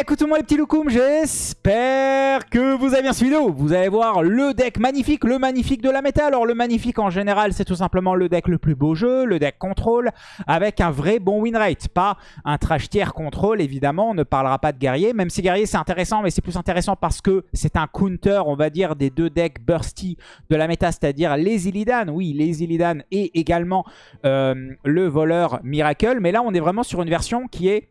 Écoutez-moi les petits loukoums, j'espère que vous avez bien suivi vidéo. Vous allez voir le deck magnifique, le magnifique de la méta. Alors le magnifique en général, c'est tout simplement le deck le plus beau jeu, le deck contrôle, avec un vrai bon win rate. Pas un trash tier contrôle, évidemment, on ne parlera pas de guerrier. Même si guerrier c'est intéressant, mais c'est plus intéressant parce que c'est un counter, on va dire, des deux decks bursty de la méta, c'est-à-dire les Illidan. Oui, les Illidan et également euh, le voleur Miracle. Mais là, on est vraiment sur une version qui est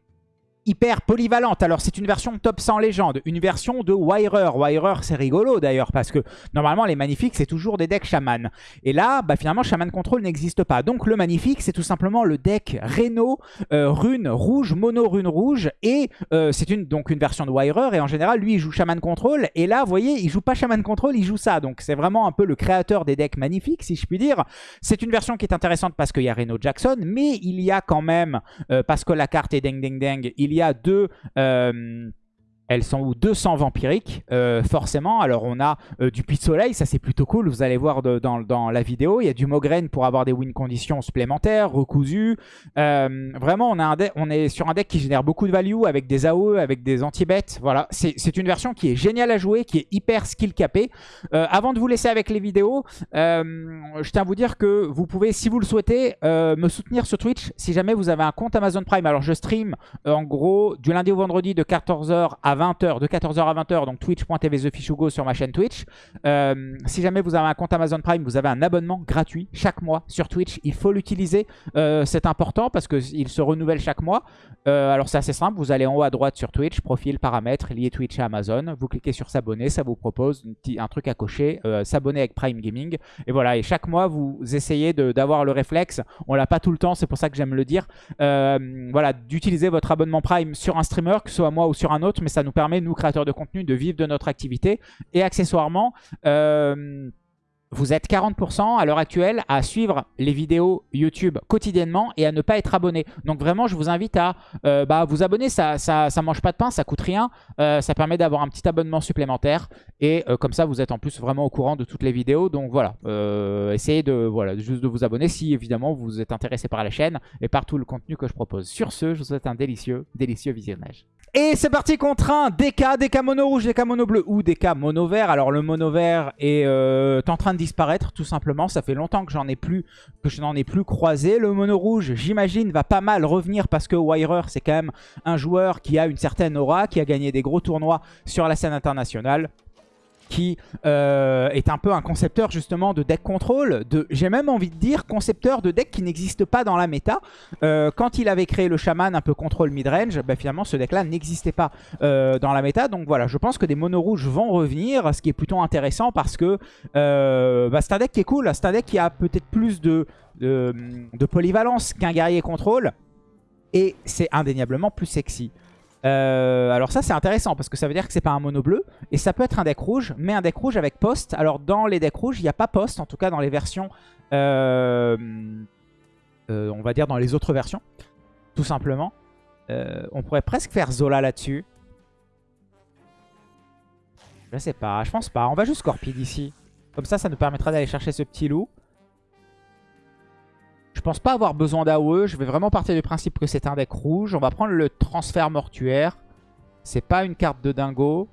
hyper polyvalente. Alors c'est une version top 100 légende, une version de Wirer. Wirer c'est rigolo d'ailleurs parce que normalement les magnifiques c'est toujours des decks shaman. Et là bah, finalement shaman control n'existe pas. Donc le magnifique c'est tout simplement le deck Reno euh, rune rouge, mono rune rouge et euh, c'est une, donc une version de Wirer et en général lui il joue shaman control et là vous voyez il joue pas shaman control, il joue ça. Donc c'est vraiment un peu le créateur des decks magnifiques si je puis dire. C'est une version qui est intéressante parce qu'il y a Reno Jackson mais il y a quand même, euh, parce que la carte est ding ding ding, il y a deux... Euh, elles sont où? 200 vampiriques, euh, forcément. Alors, on a euh, du puits de soleil, ça c'est plutôt cool. Vous allez voir dans, la vidéo. Il y a du Mograine pour avoir des win conditions supplémentaires, recousu. Euh, vraiment, on, est sur un deck qui génère beaucoup de value avec des AOE, avec des anti-bêtes. Voilà, c'est une version qui est géniale à jouer, qui est hyper skill capée. avant de vous laisser avec les vidéos, je tiens à vous dire que vous pouvez, si vous le souhaitez, me soutenir sur Twitch si jamais vous avez un compte Amazon Prime. Alors, je stream en gros du lundi au vendredi de 14h à 20h, de 14h à 20h, donc twitch.tv TheFishugo sur ma chaîne Twitch. Euh, si jamais vous avez un compte Amazon Prime, vous avez un abonnement gratuit chaque mois sur Twitch. Il faut l'utiliser, euh, c'est important parce qu'il se renouvelle chaque mois. Euh, alors c'est assez simple, vous allez en haut à droite sur Twitch, profil, paramètres, lié Twitch à Amazon. Vous cliquez sur s'abonner, ça vous propose un truc à cocher, s'abonner avec Prime Gaming. Et voilà, et chaque mois, vous essayez d'avoir le réflexe. On l'a pas tout le temps, c'est pour ça que j'aime le dire. voilà, d'utiliser votre abonnement Prime sur un streamer, que ce soit moi ou sur un autre, mais ça nous permet, nous créateurs de contenu, de vivre de notre activité. Et accessoirement, euh, vous êtes 40% à l'heure actuelle à suivre les vidéos YouTube quotidiennement et à ne pas être abonné. Donc vraiment, je vous invite à euh, bah, vous abonner. Ça, ça, ça, mange pas de pain, ça coûte rien. Euh, ça permet d'avoir un petit abonnement supplémentaire. Et comme ça, vous êtes en plus vraiment au courant de toutes les vidéos. Donc voilà, essayez de, voilà, juste de vous abonner si évidemment vous êtes intéressé par la chaîne et par tout le contenu que je propose. Sur ce, je vous souhaite un délicieux, délicieux visionnage. Et c'est parti contre un DK, DK mono rouge, DK mono bleu ou DK mono vert. Alors le mono vert est en train de disparaître tout simplement. Ça fait longtemps que j'en ai plus, que je n'en ai plus croisé. Le mono rouge, j'imagine, va pas mal revenir parce que Wirer, c'est quand même un joueur qui a une certaine aura, qui a gagné des gros tournois sur la scène internationale qui euh, est un peu un concepteur justement de deck control, de, j'ai même envie de dire concepteur de deck qui n'existe pas dans la méta. Euh, quand il avait créé le shaman un peu contrôle midrange, bah, finalement ce deck là n'existait pas euh, dans la méta. Donc voilà, je pense que des monos rouges vont revenir, ce qui est plutôt intéressant parce que bah, c'est un deck qui est cool, c'est un deck qui a peut-être plus de polyvalence qu'un guerrier contrôle. Et c'est indéniablement plus sexy. Euh, alors ça c'est intéressant parce que ça veut dire que c'est pas un mono bleu et ça peut être un deck rouge mais un deck rouge avec poste. Alors dans les decks rouges il n'y a pas poste en tout cas dans les versions euh, euh, on va dire dans les autres versions tout simplement. on pourrait presque faire Zola là-dessus. Je sais pas, je pense pas. On va juste Scorpide ici. Comme ça ça nous permettra d'aller chercher ce petit loup. Je pense pas avoir besoin d'AOE. Je vais vraiment partir du principe que c'est un deck rouge. On va prendre le transfert mortuaire. C'est pas une carte de dingo.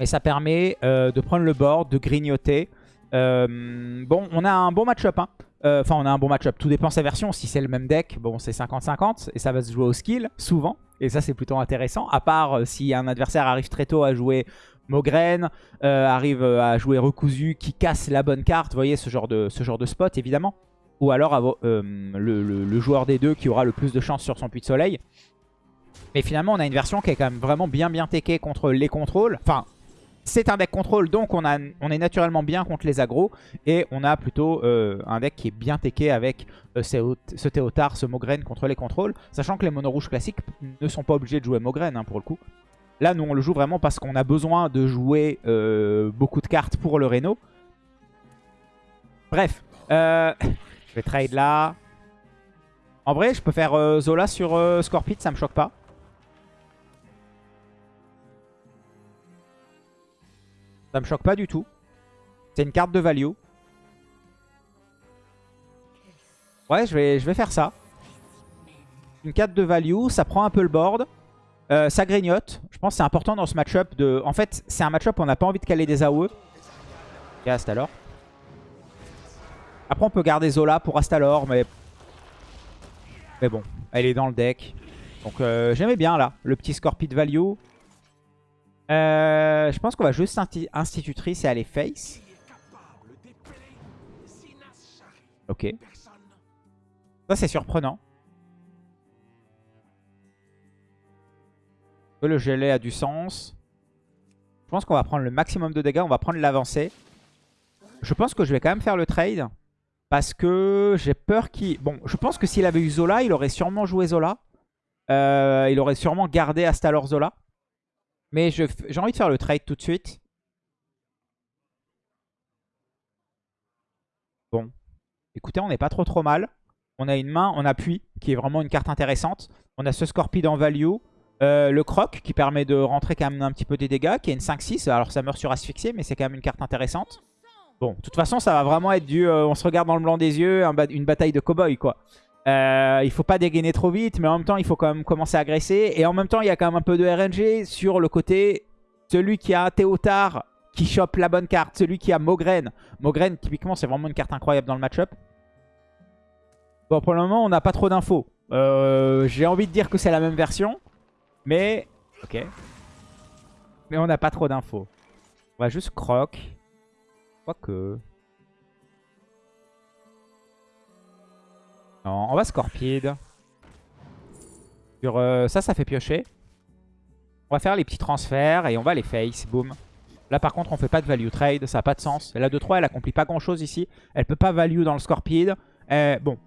Et ça permet euh, de prendre le board, de grignoter. Euh, bon, on a un bon match-up. Hein. Euh, enfin, on a un bon match-up. Tout dépend de sa version. Si c'est le même deck, bon, c'est 50-50. Et ça va se jouer au skill, souvent. Et ça, c'est plutôt intéressant. À part si un adversaire arrive très tôt à jouer Mograine, arrive à jouer recousu, qui casse la bonne carte. Vous voyez, ce genre de, ce genre de spot, évidemment ou alors euh, le, joueur des deux qui aura le plus de chance sur son puits de soleil. Mais finalement, on a une version qui est quand même vraiment bien bien techée contre les contrôles. Enfin, c'est un deck contrôle, donc on, a, on est naturellement bien contre les agros. Et on a plutôt euh, un deck qui est bien teché avec euh, ce, Théotard, ce Mograine contre les contrôles. Sachant que les mono rouges classiques ne sont pas obligés de jouer Mograine hein, pour le coup. Là, nous, on le joue vraiment parce qu'on a besoin de jouer beaucoup de cartes pour le Reno. Bref, je vais trade là. En vrai, je peux faire euh, Zola sur euh, ça me choque pas. Ça me choque pas du tout. C'est une carte de value. Ouais, je vais, je vais faire ça. Une carte de value, ça prend un peu le board. Euh, ça grignote. Je pense que c'est important dans ce match-up. de. En fait, c'est un match-up où on n'a pas envie de caler des AOE. Et Astalor. Après, on peut garder Zola pour Astalor, mais... Mais bon, elle est dans le deck. Donc euh, j'aimais bien là, le petit Scorpid value. Euh, je pense qu'on va juste institutrice et aller face. Ok. Ça c'est surprenant. Le gelé a du sens. Je pense qu'on va prendre le maximum de dégâts. On va prendre l'avancée. Je pense que je vais quand même faire le trade. Parce que j'ai peur qu'il... Bon, je pense que s'il avait eu Zola, il aurait sûrement joué Zola. Euh, il aurait sûrement gardé Astalor Zola. Mais j'ai envie de faire le trade tout de suite. Bon. Écoutez, on n'est pas trop trop mal. On a une main en appui, qui est vraiment une carte intéressante. On a ce Scorpide en value. Euh, le croc, qui permet de rentrer quand même un petit peu des dégâts, qui est une 5-6. Alors ça meurt sur asphyxié, mais c'est quand même une carte intéressante. Bon, de toute façon, ça va vraiment être du... Euh, on se regarde dans le blanc des yeux, une bataille de cow-boy, quoi. Euh, il faut pas dégainer trop vite, mais en même temps, il faut quand même commencer à agresser. Et en même temps, il y a quand même un peu de RNG sur le côté... Celui qui a Théotard qui chope la bonne carte. Celui qui a Mogren. Mogren, typiquement, c'est vraiment une carte incroyable dans le match-up. Bon, pour le moment, on n'a pas trop d'infos. Euh, j'ai envie de dire que c'est la même version. Mais... Ok. Mais on n'a pas trop d'infos. On va juste croc. Quoique... Non, on va Scorpide. Sur, euh, ça, ça fait piocher. On va faire les petits transferts et on va les face. Boom. Là, par contre, on fait pas de value trade. Ça n'a pas de sens. La 2-3, elle accomplit pas grand-chose ici. Elle peut pas value dans le Scorpide. Euh, bon.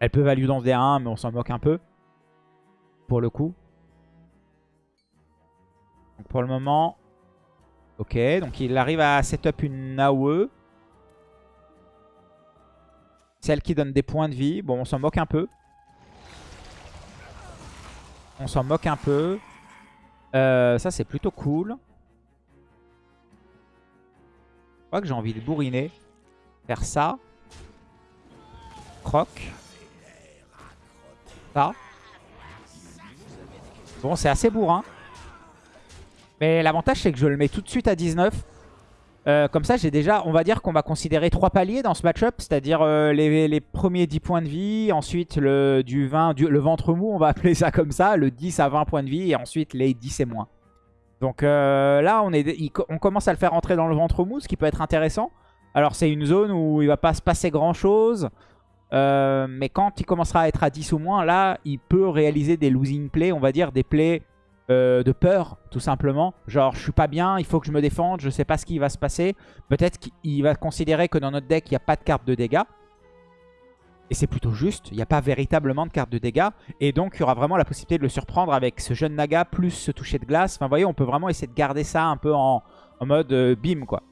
Elle peut value dans le D1, mais on s'en moque un peu. Pour le coup. Donc pour le moment... Ok, donc il arrive à setup une AOE. Celle qui donne des points de vie. Bon, on s'en moque un peu. On s'en moque un peu. Euh, ça, c'est plutôt cool. Je crois que j'ai envie de bourriner. Faire ça. Croc. Ça. Bon, c'est assez bourrin. Mais l'avantage, c'est que je le mets tout de suite à 19. Euh, comme ça, j'ai déjà, on va dire qu'on va considérer trois paliers dans ce match-up, c'est-à-dire euh, les, premiers 10 points de vie, ensuite le, du 20, le ventre mou, on va appeler ça comme ça, le 10 à 20 points de vie, et ensuite les 10 et moins. Donc euh, là, on, commence à le faire entrer dans le ventre mou, ce qui peut être intéressant. Alors c'est une zone où il va pas se passer grand-chose, mais quand il commencera à être à 10 ou moins, là, il peut réaliser des losing plays, on va dire, des plays euh, de peur, tout simplement. Genre, je suis pas bien, il faut que je me défende, je sais pas ce qui va se passer. Peut-être qu'il va considérer que dans notre deck, il n'y a pas de carte de dégâts. Et c'est plutôt juste, il n'y a pas véritablement de carte de dégâts. Et donc, il y aura vraiment la possibilité de le surprendre avec ce jeune Naga plus ce toucher de glace. Enfin, vous voyez, on peut vraiment essayer de garder ça un peu en, mode euh, bim, quoi.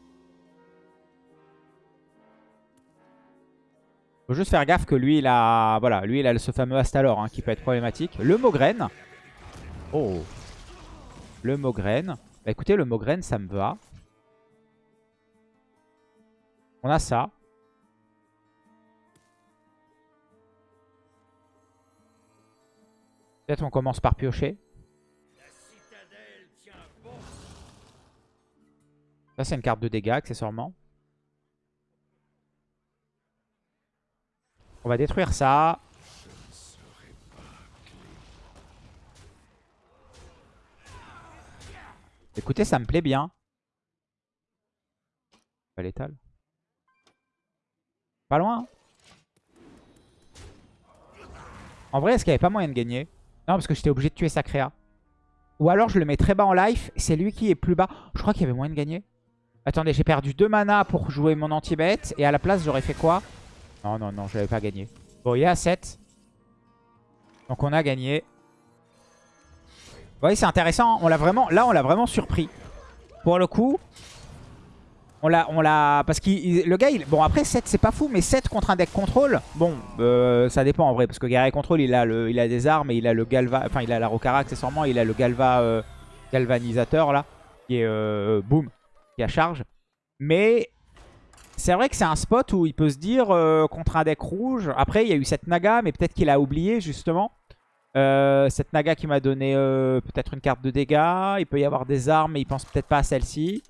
Faut juste faire gaffe que lui, il a, voilà, lui, il a ce fameux Astalor hein, qui peut être problématique. Le Mogren. Oh le Mogren. Bah écoutez, le Mogren, ça me va. On a ça. Peut-être on commence par piocher. Ça, c'est une carte de dégâts, accessoirement. On va détruire ça. Écoutez, ça me plaît bien. Pas létal. Pas loin. En vrai, est-ce qu'il n'y avait pas moyen de gagner? Non, parce que j'étais obligé de tuer Sacrea. Ou alors je le mets très bas en life. C'est lui qui est plus bas. Je crois qu'il y avait moyen de gagner. Attendez, j'ai perdu 2 mana pour jouer mon anti-bête. Et à la place, j'aurais fait quoi? Non, non, non, je n'avais pas gagné. Bon, il est à 7. Donc on a gagné. Vous voyez, c'est intéressant. On l'a vraiment, là, on l'a vraiment surpris. Pour le coup, on l'a, on l'a, parce que le gars, il, bon après 7 c'est pas fou, mais 7 contre un deck contrôle, bon, euh, ça dépend en vrai, parce que guerrier contrôle, il a le, il a des armes et il a le galva, enfin il a la rocara accessoirement, il a le galva euh, galvanisateur là, qui est euh, boom, qui a charge. Mais c'est vrai que c'est un spot où il peut se dire contre un deck rouge. Après, il y a eu cette naga, mais peut-être qu'il a oublié justement. Euh, cette Naga qui m'a donné euh, peut-être une carte de dégâts. Il peut y avoir des armes, mais il pense peut-être pas à celle-ci.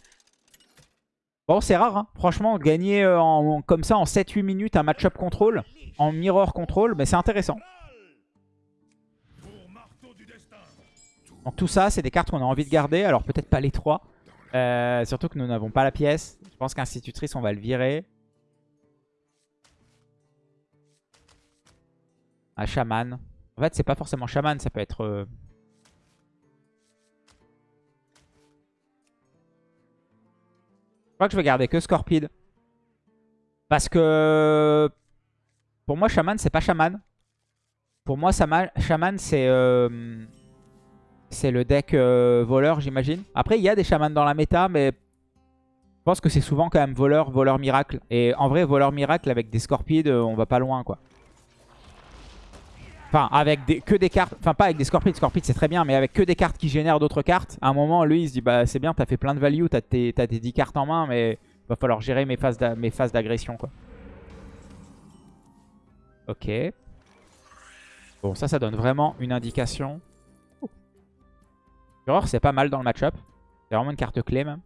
Bon, c'est rare, hein. franchement, gagner euh, comme ça en 7-8 minutes un match-up contrôle, en mirror contrôle, mais c'est intéressant. Donc tout ça, c'est des cartes qu'on a envie de garder. Alors peut-être pas les trois. surtout que nous n'avons pas la pièce. Je pense qu'institutrice, on va le virer. Un chaman. En fait, c'est pas forcément chaman, ça peut être... Euh, je crois que je vais garder que Scorpide. Parce que... Pour moi, chaman, c'est pas chaman. Pour moi, chaman, c'est... Euh, c'est le deck euh, voleur, j'imagine. Après, il y a des chamans dans la méta, mais... Je pense que c'est souvent quand même voleur, voleur miracle. Et en vrai, voleur miracle avec des Scorpides, on va pas loin, quoi. Enfin, avec des, que des cartes. Enfin, pas avec des Scorpions. Scorpions, c'est très bien, mais avec que des cartes qui génèrent d'autres cartes. À un moment, lui, il se dit Bah, c'est bien, t'as fait plein de value, t'as tes, tes 10 cartes en main, mais va falloir gérer mes phases d'agression. Ok. Bon, ça, ça donne vraiment une indication. Fureur, c'est pas mal dans le match-up. C'est vraiment une carte clé, même.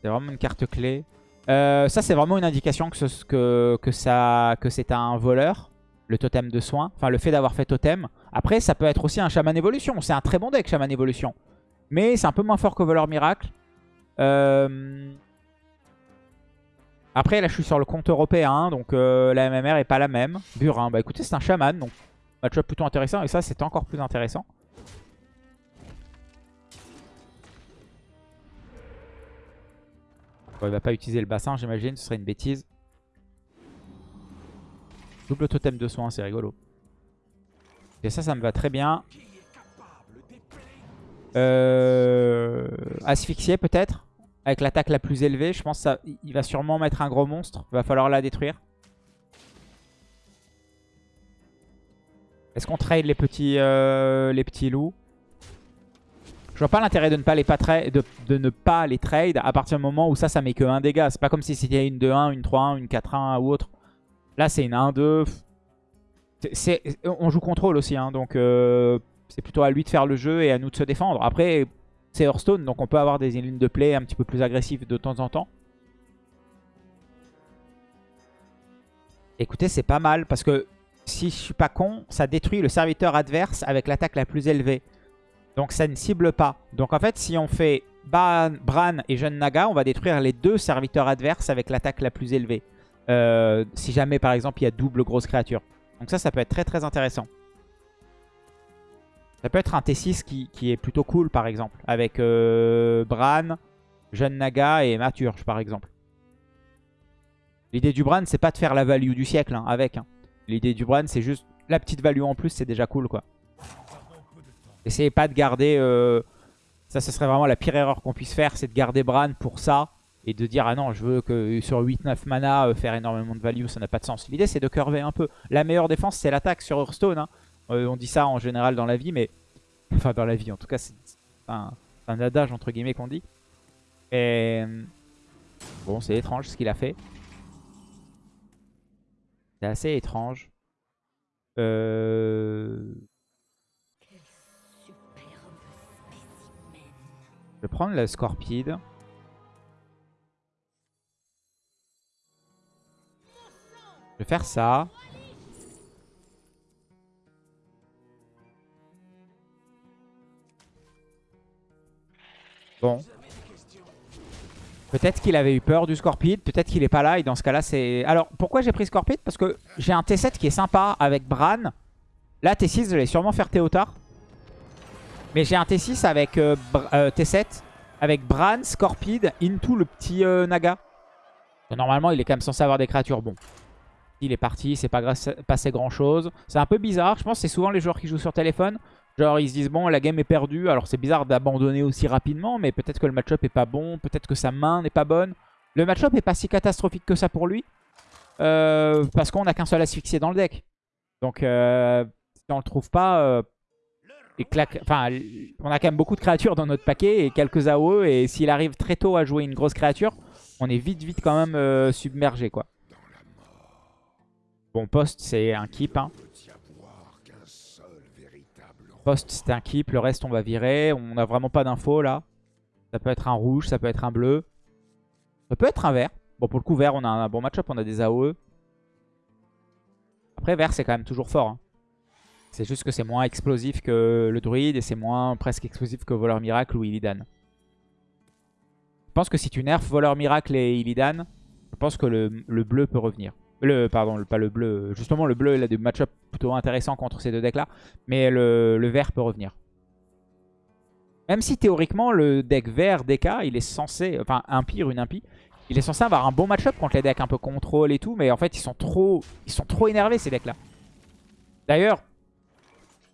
C'est vraiment une carte clé. Euh, ça, c'est vraiment une indication que, c'est un voleur, le totem de soin. Enfin, le fait d'avoir fait totem. Après, ça peut être aussi un chaman évolution. C'est un très bon deck, chaman évolution. Mais c'est un peu moins fort que voleur miracle. Euh, après, là, je suis sur le compte européen. Donc, euh, la MMR est pas la même. Burin, bah écoutez, c'est un chaman. Donc, match plutôt intéressant. Et ça, c'est encore plus intéressant. Il va pas utiliser le bassin, j'imagine. Ce serait une bêtise. Double totem de soin, c'est rigolo. Et ça, ça me va très bien. Euh... Asphyxier peut-être? Avec l'attaque la plus élevée. Je pense qu'il va sûrement mettre un gros monstre. Il va falloir la détruire. Est-ce qu'on trade les petits, euh, les petits loups? Vois pas l'intérêt de, ne pas les trade à partir du moment où ça, ça met que 1 dégât. C'est pas comme si c'était une 2-1, une 3-1, une 4-1 ou autre. Là, c'est une 1-2. On joue contrôle aussi, hein, donc euh, c'est plutôt à lui de faire le jeu et à nous de se défendre. Après, c'est Hearthstone, donc on peut avoir des lignes de play un petit peu plus agressives de temps en temps. Écoutez, c'est pas mal parce que si je suis pas con, ça détruit le serviteur adverse avec l'attaque la plus élevée. Donc ça ne cible pas. Donc en fait, si on fait Bran et Jeune Naga, on va détruire les deux serviteurs adverses avec l'attaque la plus élevée. Euh, si jamais, par exemple, il y a double grosse créature. Donc ça, ça peut être très très intéressant. Ça peut être un T6 qui, est plutôt cool, par exemple. Avec euh, Bran, Jeune Naga et Maturge, par exemple. L'idée du Bran, c'est pas de faire la value du siècle hein, avec. Hein. L'idée du Bran, c'est juste la petite value en plus, c'est déjà cool, quoi. Essayez pas de garder... Euh, ça, ce serait vraiment la pire erreur qu'on puisse faire, c'est de garder Bran pour ça. Et de dire, ah non, je veux que sur 8-9 mana, euh, faire énormément de value, ça n'a pas de sens. L'idée, c'est de curver un peu. La meilleure défense, c'est l'attaque sur Hearthstone. Hein. Euh, on dit ça en général dans la vie, mais... Enfin, dans la vie, en tout cas, c'est un, un, adage, entre guillemets, qu'on dit. Et... Bon, c'est étrange ce qu'il a fait. C'est assez étrange. Euh... Je vais prendre le Scorpide. Je vais faire ça. Bon. Peut-être qu'il avait eu peur du Scorpide, peut-être qu'il est pas là et dans ce cas-là c'est... Alors pourquoi j'ai pris Scorpide Parce que j'ai un T7 qui est sympa avec Bran. Là T6 je vais sûrement faire Théotard. Mais j'ai un T6 avec euh, euh, T7, avec Bran, Scorpide, Into le petit euh, Naga. normalement, il est quand même censé avoir des créatures. Bon, il est parti, c'est pas passé grand chose. C'est un peu bizarre. Je pense que c'est souvent les joueurs qui jouent sur téléphone. Genre, ils se disent, bon, la game est perdue. Alors, c'est bizarre d'abandonner aussi rapidement, mais peut-être que le match-up est pas bon. Peut-être que sa main n'est pas bonne. Le match-up est pas si catastrophique que ça pour lui. parce qu'on n'a qu'un seul asphyxié dans le deck. Donc, si on le trouve pas, on a quand même beaucoup de créatures dans notre paquet et quelques AOE. Et s'il arrive très tôt à jouer une grosse créature, on est vite, vite quand même euh, submergé, quoi. Bon, poste, c'est un keep. Hein. Poste, c'est un keep. Le reste, on va virer. On n'a vraiment pas d'infos, là. Ça peut être un rouge, ça peut être un bleu. Ça peut être un vert. Bon, pour le coup, vert, on a un bon match-up. On a des AOE. Après, vert, c'est quand même toujours fort. Hein. C'est juste que c'est moins explosif que le druide et c'est moins presque explosif que Voleur Miracle ou Illidan. Je pense que si tu nerfs Voleur Miracle et Illidan, je pense que le, bleu peut revenir. Le, pardon, pas le bleu. Justement, le bleu, il a des match-up plutôt intéressants contre ces deux decks-là. Mais le, vert peut revenir. Même si théoriquement, le deck vert DK, il est censé... Enfin, impire, une impie. Il est censé avoir un bon match-up contre les decks un peu contrôle et tout. Mais en fait, ils sont trop, ils sont trop énervés, ces decks-là. D'ailleurs,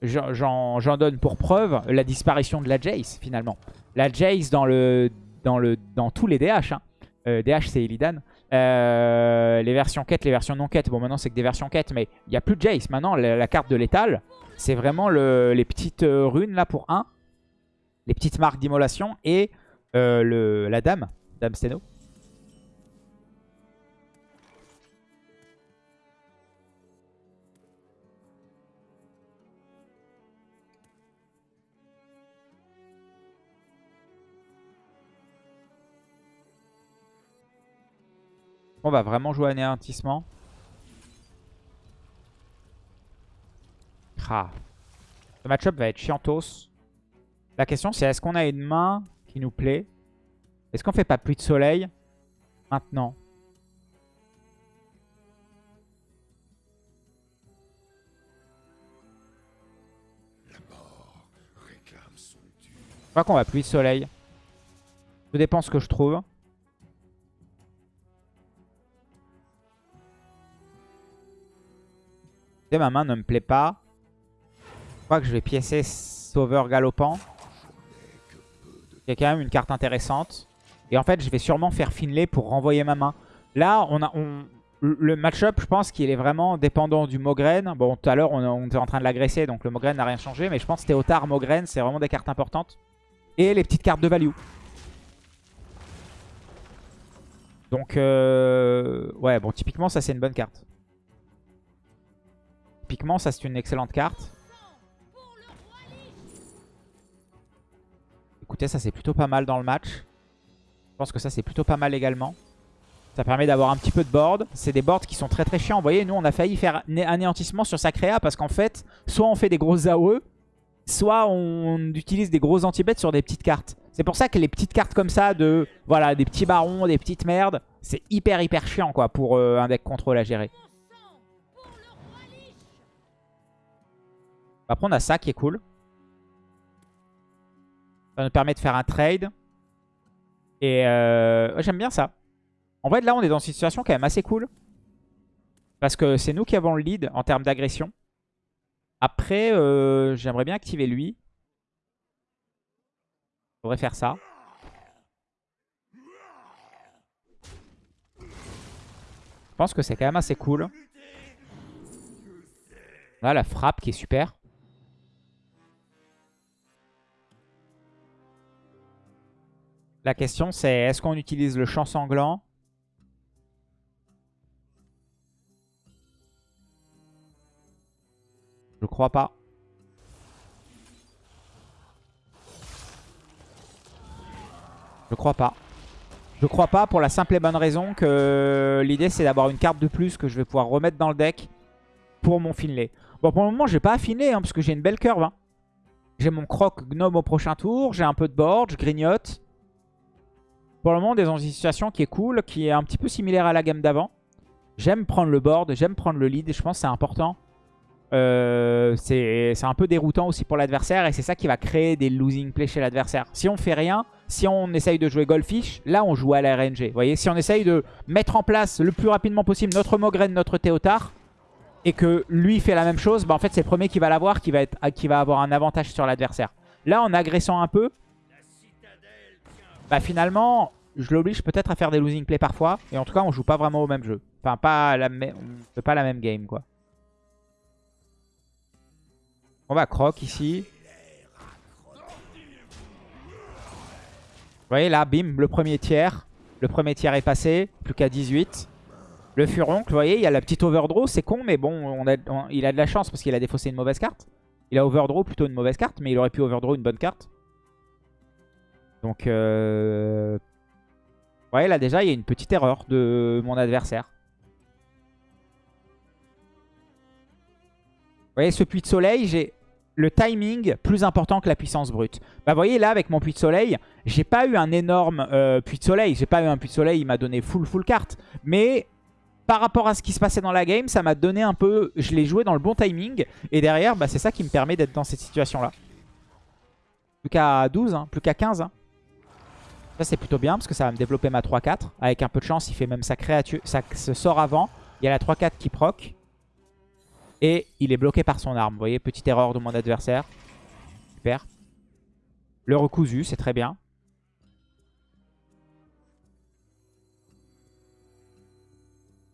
j'en donne pour preuve la disparition de la Jace, finalement. La Jace dans, tous les DH. Hein. Euh, DH, c'est Illidan. Euh, les versions quête, les versions non quête. Bon, maintenant, c'est que des versions quête, mais il n'y a plus de Jace. Maintenant, la, carte de l'étal, c'est vraiment les petites euh, runes là pour 1. Les petites marques d'immolation et la dame, Dame Steno. On va vraiment jouer anéantissement. Ah. Le match-up va être chiantos. La question c'est est-ce qu'on a une main qui nous plaît? Est-ce qu'on fait pas pluie de soleil maintenant? Je crois qu'on va pluie de soleil. Tout dépend ce que je trouve. Ma main ne me plaît pas. Je crois que je vais piécer Sauveur Galopant. Il y a quand même une carte intéressante. Et en fait, je vais sûrement faire Finlay pour renvoyer ma main. Là, on a, le match-up, je pense qu'il est vraiment dépendant du Mogren. Bon, tout à l'heure, on, était en train de l'agresser, donc le Mogren n'a rien changé. Mais je pense que Théotard, Mogren, c'est vraiment des cartes importantes. Et les petites cartes de value. Donc, euh, ouais, bon, typiquement, ça, c'est une bonne carte. Typiquement, ça c'est une excellente carte. Écoutez, ça c'est plutôt pas mal dans le match. Je pense que ça c'est plutôt pas mal également. Ça permet d'avoir un petit peu de board. C'est des boards qui sont très très chiants. Vous voyez, nous on a failli faire anéantissement sur sa créa parce qu'en fait, soit on fait des grosses AOE, soit on utilise des gros anti-bêtes sur des petites cartes. C'est pour ça que les petites cartes comme ça de, voilà, des petits barons, des petites merdes, c'est hyper hyper chiant quoi pour euh, un deck contrôle à gérer. Après, on a ça qui est cool. Ça nous permet de faire un trade. Et euh, j'aime bien ça. En fait, là, on est dans une situation quand même assez cool. Parce que c'est nous qui avons le lead en termes d'agression. Après, euh, j'aimerais bien activer lui. Faudrait faire ça. Je pense que c'est quand même assez cool. Là, la frappe qui est super. La question c'est est-ce qu'on utilise le champ sanglant? Je crois pas. Je crois pas. Je crois pas pour la simple et bonne raison que l'idée c'est d'avoir une carte de plus que je vais pouvoir remettre dans le deck pour mon Finlay. Bon pour le moment j'ai pas affiné hein, parce que j'ai une belle curve. Hein. J'ai mon croc gnome au prochain tour, j'ai un peu de board, je grignote. Pour le moment, on est dans une situation qui est cool, qui est un petit peu similaire à la gamme d'avant. J'aime prendre le board, j'aime prendre le lead, je pense que c'est important. Euh, c'est un peu déroutant aussi pour l'adversaire, et c'est ça qui va créer des losing plays chez l'adversaire. Si on fait rien, si on essaye de jouer Goldfish, là on joue à la RNG. Vous voyez, si on essaye de mettre en place le plus rapidement possible notre Mogren, notre Théotard, et que lui fait la même chose, bah en fait c'est le premier qui va l'avoir, qui, va qui va avoir un avantage sur l'adversaire. Là, en agressant un peu, bah finalement, je l'oblige peut-être à faire des losing plays parfois. Et en tout cas, on joue pas vraiment au même jeu. Enfin, pas la même game, quoi. On va croc ici. Vous voyez là, bim, le premier tiers. Le premier tiers est passé. Plus qu'à 18. Le furoncle, vous voyez, il y a la petite overdraw, c'est con, mais bon, il a de la chance parce qu'il a défaussé une mauvaise carte. Il a overdraw plutôt une mauvaise carte, mais il aurait pu overdraw une bonne carte. Donc, euh... vous voyez, là déjà, il y a une petite erreur de mon adversaire. Vous voyez, ce puits de soleil, j'ai le timing plus important que la puissance brute. Bah, vous voyez, là, avec mon puits de soleil, j'ai pas eu un énorme euh, puits de soleil. J'ai pas eu un puits de soleil, il m'a donné full full carte. Mais par rapport à ce qui se passait dans la game, ça m'a donné un peu... Je l'ai joué dans le bon timing. Et derrière, bah, c'est ça qui me permet d'être dans cette situation-là. Plus qu'à 12, hein, plus qu'à 15. Hein. Ça, c'est plutôt bien parce que ça va me développer ma 3-4. Avec un peu de chance, il fait même sa créature. Ça se sort avant. Il y a la 3-4 qui proc. Et il est bloqué par son arme. Vous voyez, petite erreur de mon adversaire. Super. Le recousu, c'est très bien.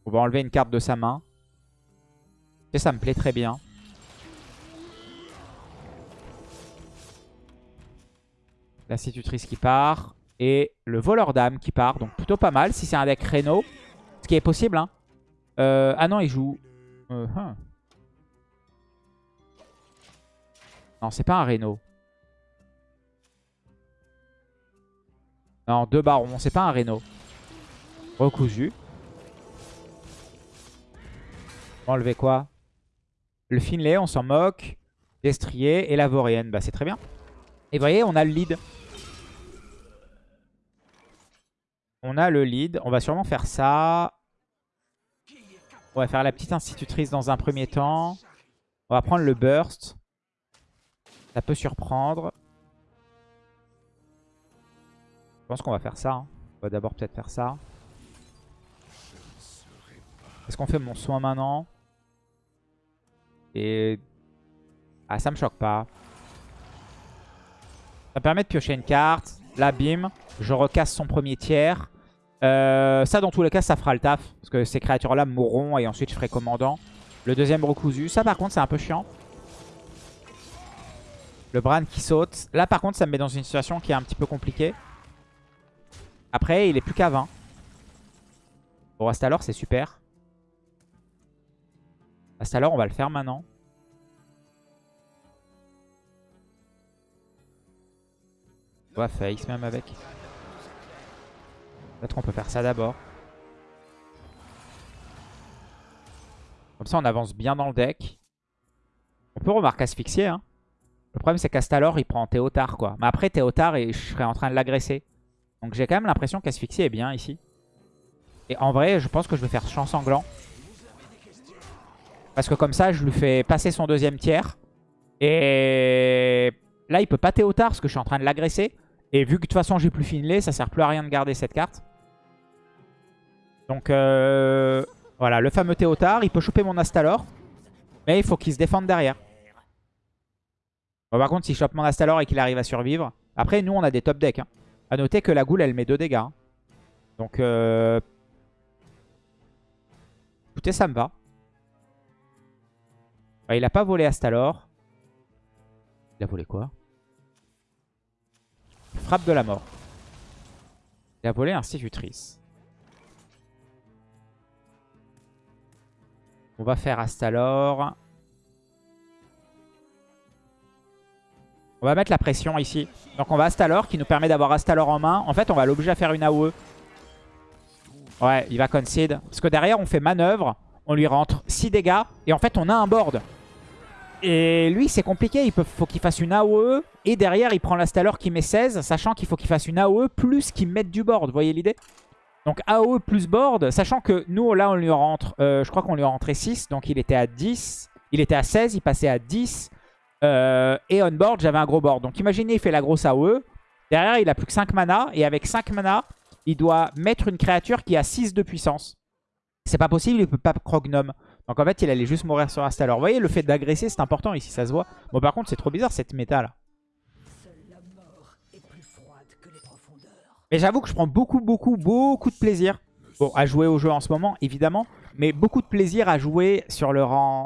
On va enlever une carte de sa main. Et ça me plaît très bien. L'institutrice qui part. Et le voleur d'âme qui part. Donc plutôt pas mal si c'est un deck Reno. Ce qui est possible. Hein. Euh, ah non, il joue... Euh, hein. Non, c'est pas un Reno. Non, deux barons. C'est pas un Reno. Recousu. Enlever quoi? Le Finlay, on s'en moque. Destrier et la Vorienne. Bah, c'est très bien. Et vous voyez, on a le lead. On a le lead. On va sûrement faire ça. On va faire la petite institutrice dans un premier temps. On va prendre le burst. Ça peut surprendre. Je pense qu'on va faire ça. Hein. On va d'abord peut-être faire ça. Est-ce qu'on fait mon soin maintenant? Et... Ah, ça me choque pas. Ça permet de piocher une carte. Là, bim. Je recasse son premier tiers. Euh, ça, dans tous les cas, ça fera le taf. Parce que ces créatures-là mourront et ensuite je ferai commandant. Le deuxième recousu. Ça, par contre, c'est un peu chiant. Le Bran qui saute. Là, par contre, ça me met dans une situation qui est un petit peu compliquée. Après, il est plus qu'à 20. Bon, alors c'est super. alors on va le faire maintenant. On va même avec. Peut-être qu'on peut faire ça d'abord. Comme ça, on avance bien dans le deck. On peut remarquer asphyxier, hein. Le problème, c'est qu'Astalor, il prend Théotard, quoi. Mais après, Théotard, je serais en train de l'agresser. Donc j'ai quand même l'impression qu'Asphyxie est bien ici. Et en vrai, je pense que je vais faire Chant Sanglant. Parce que comme ça, je lui fais passer son deuxième tiers. Et là, il peut pas Théotard parce que je suis en train de l'agresser. Et vu que de toute façon, j'ai plus Finlay, ça sert plus à rien de garder cette carte. Donc euh, voilà, le fameux Théotard, il peut choper mon Astalor. Mais il faut qu'il se défende derrière par contre, s'il chope mon Astalor et qu'il arrive à survivre... Après, nous, on a des top decks. Hein. A noter que la goule, elle met 2 dégâts. Hein. Donc, euh... écoutez, ça me va. il a pas volé Astalor. Il a volé quoi? Frappe de la mort. Il a volé Institutrice. On va faire Astalor. On va mettre la pression ici. Donc on va Astalor qui nous permet d'avoir Astalor en main. En fait, on va l'obliger à faire une AOE. Ouais, il va concede. Parce que derrière, on fait manœuvre. On lui rentre 6 dégâts. Et en fait, on a un board. Et lui, c'est compliqué. Il faut qu'il fasse une AOE. Et derrière, il prend l'Astalor qui met 16. Sachant qu'il faut qu'il fasse une AOE plus qu'il mette du board. Vous voyez l'idée? Donc AOE plus board. Sachant que nous, là, on lui rentre... Euh, je crois qu'on lui a rentré 6. Donc il était à 10. Il était à 16. Il passait à 10. Euh, et on board, j'avais un gros board. Donc imaginez, il fait la grosse AOE. Derrière, il a plus que 5 mana. Et avec 5 mana, il doit mettre une créature qui a 6 de puissance. C'est pas possible, il peut pas Crognome. Donc en fait, il allait juste mourir sur Astalor. Vous voyez, le fait d'agresser, c'est important ici, ça se voit. Bon, par contre, c'est trop bizarre cette méta là. Mais j'avoue que je prends beaucoup, beaucoup, beaucoup de plaisir à jouer au jeu en ce moment, évidemment mais beaucoup de plaisir à jouer sur le,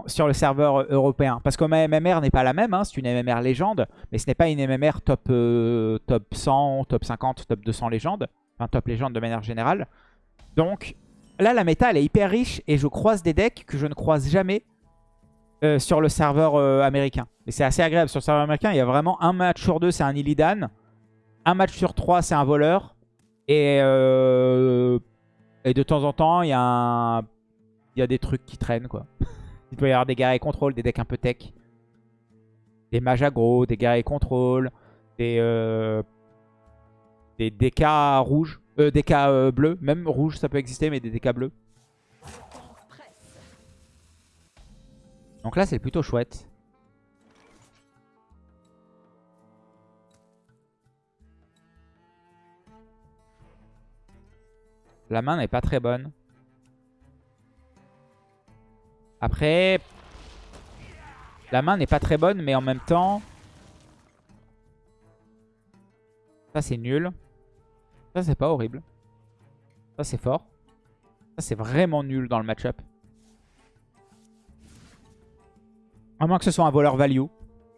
sur le serveur européen. Parce que ma MMR n'est pas la même, hein, c'est une MMR légende, mais ce n'est pas une MMR top, euh, top 100, top 50, top 200 légende, enfin top légende de manière générale. Donc, Là, la méta, elle est hyper riche et je croise des decks que je ne croise jamais euh, sur le serveur euh, américain. Et c'est assez agréable. Sur le serveur américain, il y a vraiment un match sur deux, c'est un Illidan. Un match sur trois, c'est un voleur. Et, euh, et de temps en temps, il y, a il y a des trucs qui traînent, quoi. il peut y avoir des guerriers contrôle, des decks un peu tech. Des mages aggro, des guerriers contrôle, des, des DK rouges. Euh, DK euh, bleus. Même rouge, ça peut exister, mais des DK bleus. Donc là, c'est plutôt chouette. La main n'est pas très bonne. Après, la main n'est pas très bonne, mais en même temps... Ça, c'est nul. Ça, c'est pas horrible. Ça, c'est fort. Ça, c'est vraiment nul dans le match-up. À moins que ce soit un voleur value.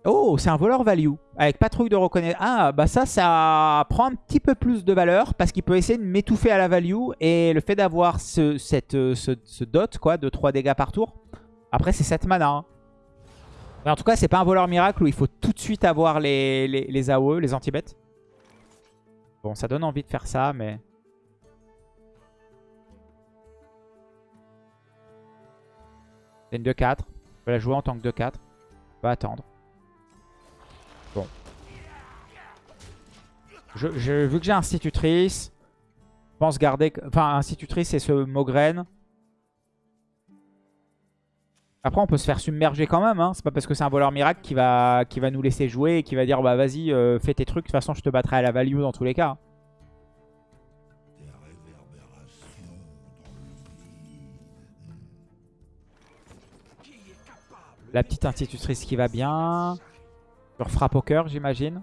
Oh, c'est un voleur value. Avec patrouille de reconnaissance. Ah, bah ça, ça prend un petit peu plus de valeur. Parce qu'il peut essayer de m'étouffer à la value. Et le fait d'avoir ce, ce, dot, quoi, de 3 dégâts par tour. Après, c'est 7 mana. Hein. Mais en tout cas, c'est pas un voleur miracle où il faut tout de suite avoir les, les, les AOE, les anti-bêtes. Bon, ça donne envie de faire ça, mais... C'est une 2-4. On peut la jouer en tant que 2-4. On va attendre. Bon. Je, vu que j'ai institutrice, je pense garder... Enfin, institutrice et ce Mogren. Après, on peut se faire submerger quand même. Hein. C'est pas parce que c'est un voleur miracle qui va, qui va nous laisser jouer et qui va dire bah vas-y, euh, fais tes trucs. De toute façon, je te battrai à la value dans tous les cas. La petite institutrice qui va bien. Sur frappe au cœur, j'imagine.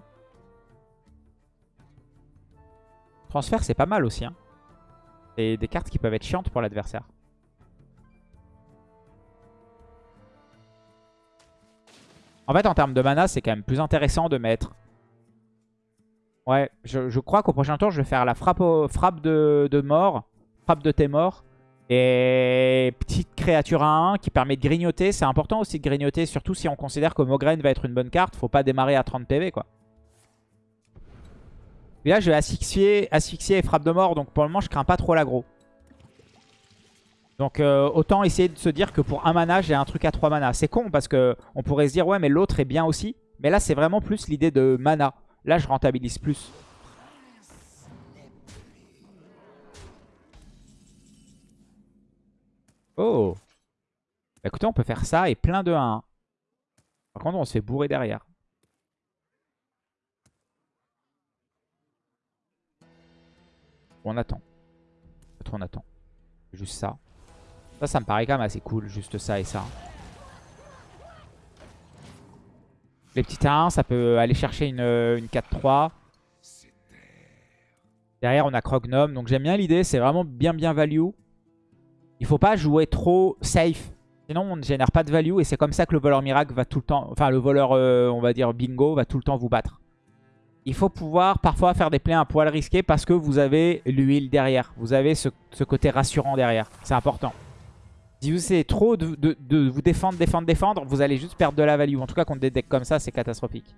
Transfert, c'est pas mal aussi. Hein. C'est des cartes qui peuvent être chiantes pour l'adversaire. En fait, en termes de mana, c'est quand même plus intéressant de mettre... Ouais, je, crois qu'au prochain tour, je vais faire la frappe, frappe de, mort. Frappe de tes morts. Et petite créature à 1 qui permet de grignoter. C'est important aussi de grignoter, surtout si on considère que Mograine va être une bonne carte. Faut pas démarrer à 30 PV, quoi. Et là, je vais asphyxier, asphyxier et frappe de mort. Donc pour le moment, je crains pas trop l'aggro. Donc euh, autant essayer de se dire que pour un mana, j'ai un truc à 3 mana. C'est con parce que on pourrait se dire ouais mais l'autre est bien aussi. Mais là c'est vraiment plus l'idée de mana. Là je rentabilise plus. Oh bah, Écoutez on peut faire ça et plein de 1. Par contre on se fait bourrer derrière. On attend. Peut-être on attend. Juste ça. Ça, ça me paraît quand même assez cool, juste ça et ça. Les petits 1, ça peut aller chercher une, une 4-3. Derrière, on a Crognome. Donc j'aime bien l'idée, c'est vraiment bien bien value. Il faut pas jouer trop safe. Sinon, on ne génère pas de value. Et c'est comme ça que le voleur miracle va tout le temps... Enfin, le voleur, euh, on va dire bingo, va tout le temps vous battre. Il faut pouvoir parfois faire des plays un poil risqués parce que vous avez l'huile derrière. Vous avez ce côté rassurant derrière. C'est important. Si vous essayez trop de, vous défendre, défendre, défendre, vous allez juste perdre de la value. En tout cas, contre des decks comme ça, c'est catastrophique.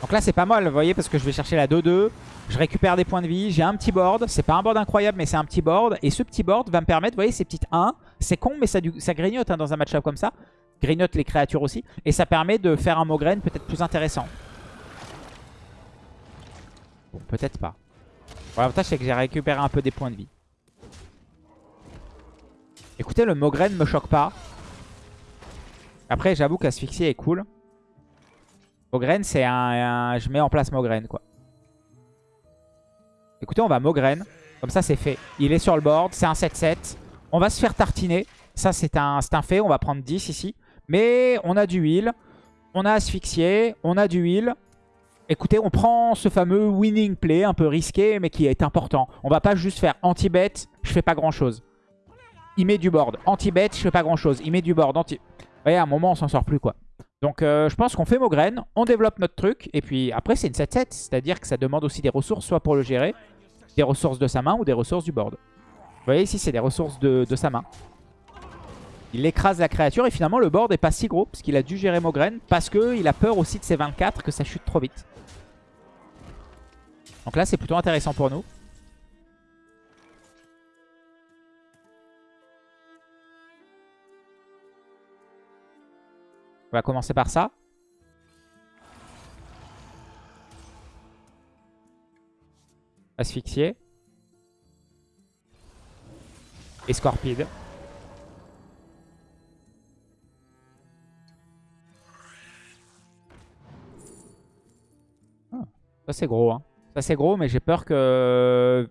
Donc là, c'est pas mal, vous voyez, parce que je vais chercher la 2-2. Je récupère des points de vie. J'ai un petit board. C'est pas un board incroyable, mais c'est un petit board. Et ce petit board va me permettre, vous voyez, ces petites 1. C'est con, mais ça, ça grignote hein, dans un match-up comme ça. Grignote les créatures aussi. Et ça permet de faire un Mograine peut-être plus intéressant peut-être pas. L'avantage, c'est que j'ai récupéré un peu des points de vie. Écoutez, le Mogren me choque pas. Après, j'avoue qu'asphyxie est cool. Mogren, c'est un, Je mets en place Mogren, quoi. Écoutez, on va Mogren. Comme ça, c'est fait. Il est sur le board. C'est un 7-7. On va se faire tartiner. Ça, c'est un, un fait. On va prendre 10 ici. Mais on a du heal. On a asphyxié. On a du heal. Écoutez, on prend ce fameux winning play un peu risqué, mais qui est important. On va pas juste faire anti-bet, je fais pas grand-chose. Il met du board. Anti-bet, je fais pas grand-chose. Il met du board. Anti... Vous voyez, à un moment, on s'en sort plus, quoi. Donc euh, je pense qu'on fait Mogren, on développe notre truc, et puis après c'est une 7-7, c'est-à-dire que ça demande aussi des ressources, soit pour le gérer, des ressources de sa main ou des ressources du board. Vous voyez ici c'est des ressources de, sa main. Il écrase la créature et finalement le board est pas si gros, parce qu'il a dû gérer Mogren, parce qu'il a peur aussi de ses 24 que ça chute trop vite. Donc là c'est plutôt intéressant pour nous. On va commencer par ça. Asphyxier. Et Scorpide. Ah, ça c'est gros. Hein. Ça c'est gros, mais j'ai peur que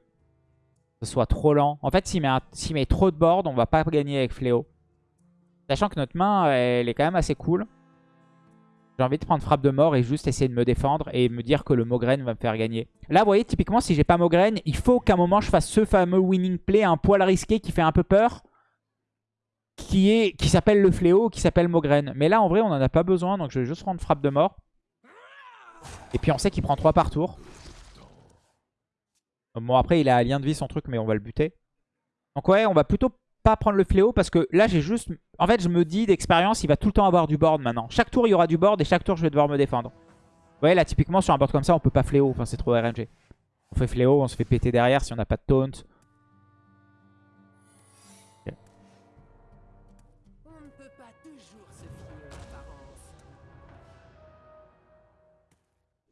ce soit trop lent. En fait, s'il met, met, trop de board, on va pas gagner avec Fléau. Sachant que notre main, elle est quand même assez cool. J'ai envie de prendre frappe de mort et juste essayer de me défendre et me dire que le Mogren va me faire gagner. Là, vous voyez, typiquement, si j'ai pas Mogren, il faut qu'à un moment, je fasse ce fameux winning play, un poil risqué qui fait un peu peur, qui est qui s'appelle le fléau, qui s'appelle Mogren. Mais là, en vrai, on en a pas besoin, donc je vais juste prendre frappe de mort. Et puis, on sait qu'il prend 3 par tour. Bon, après, il a lien de vie, son truc, mais on va le buter. Donc ouais, on va plutôt pas prendre le fléau parce que là j'ai juste... En fait je me dis d'expérience il va tout le temps avoir du board maintenant. Chaque tour il y aura du board et chaque tour je vais devoir me défendre. Vous voyez là typiquement sur un board comme ça on peut pas fléau, enfin c'est trop RNG. On fait fléau, on se fait péter derrière si on n'a pas de taunt.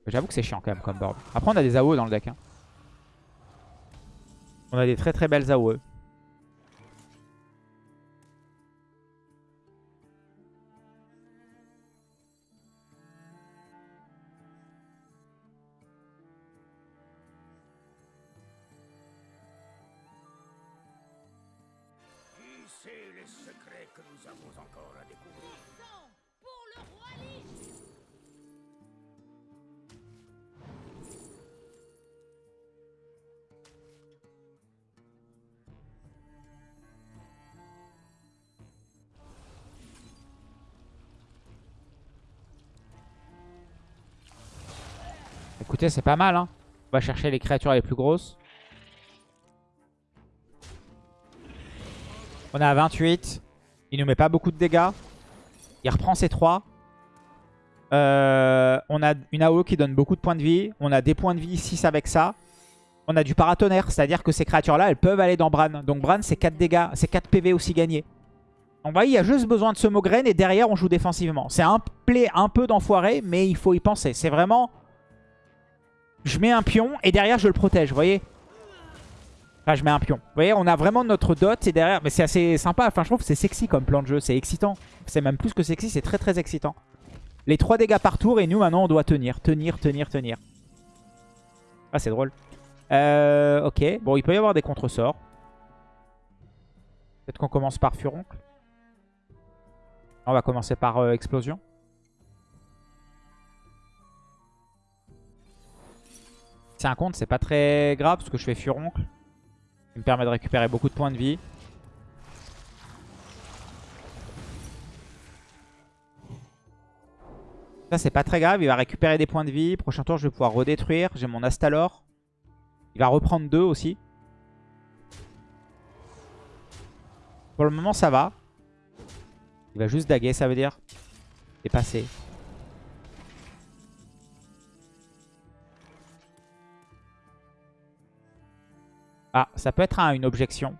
J'avoue que c'est chiant quand même comme board. Après on a des AOE dans le deck. Hein. On a des très très belles AOE. C'est pas mal. Hein. On va chercher les créatures les plus grosses. On est à 28. Il nous met pas beaucoup de dégâts. Il reprend ses 3. Euh, on a une AO qui donne beaucoup de points de vie. On a des points de vie 6 avec ça. On a du paratonnerre, c'est-à-dire que ces créatures-là, elles peuvent aller dans Bran. Donc Bran, c'est 4 dégâts, c'est 4 PV aussi gagnés. Donc voyez, il y a juste besoin de ce Mogren et derrière, on joue défensivement. C'est un play un peu d'enfoiré, mais il faut y penser. C'est vraiment je mets un pion et derrière je le protège, vous voyez? Enfin, je mets un pion. Vous voyez, on a vraiment notre dot et derrière... Mais c'est assez sympa, enfin je trouve que c'est sexy comme plan de jeu, c'est excitant. C'est même plus que sexy, c'est très très excitant. Les 3 dégâts par tour et nous maintenant on doit tenir, tenir, tenir, tenir. Ah c'est drôle. Euh, ok, bon il peut y avoir des contre-sorts. Peut-être qu'on commence par Furoncle. On va commencer par euh, Explosion. C'est un compte, c'est pas très grave parce que je fais Furoncle. Il me permet de récupérer beaucoup de points de vie. Ça, c'est pas très grave. Il va récupérer des points de vie. Prochain tour, je vais pouvoir redétruire. J'ai mon Astalor. Il va reprendre deux aussi. Pour le moment, ça va. Il va juste daguer, ça veut dire. Et passer. Ah, ça peut être une objection.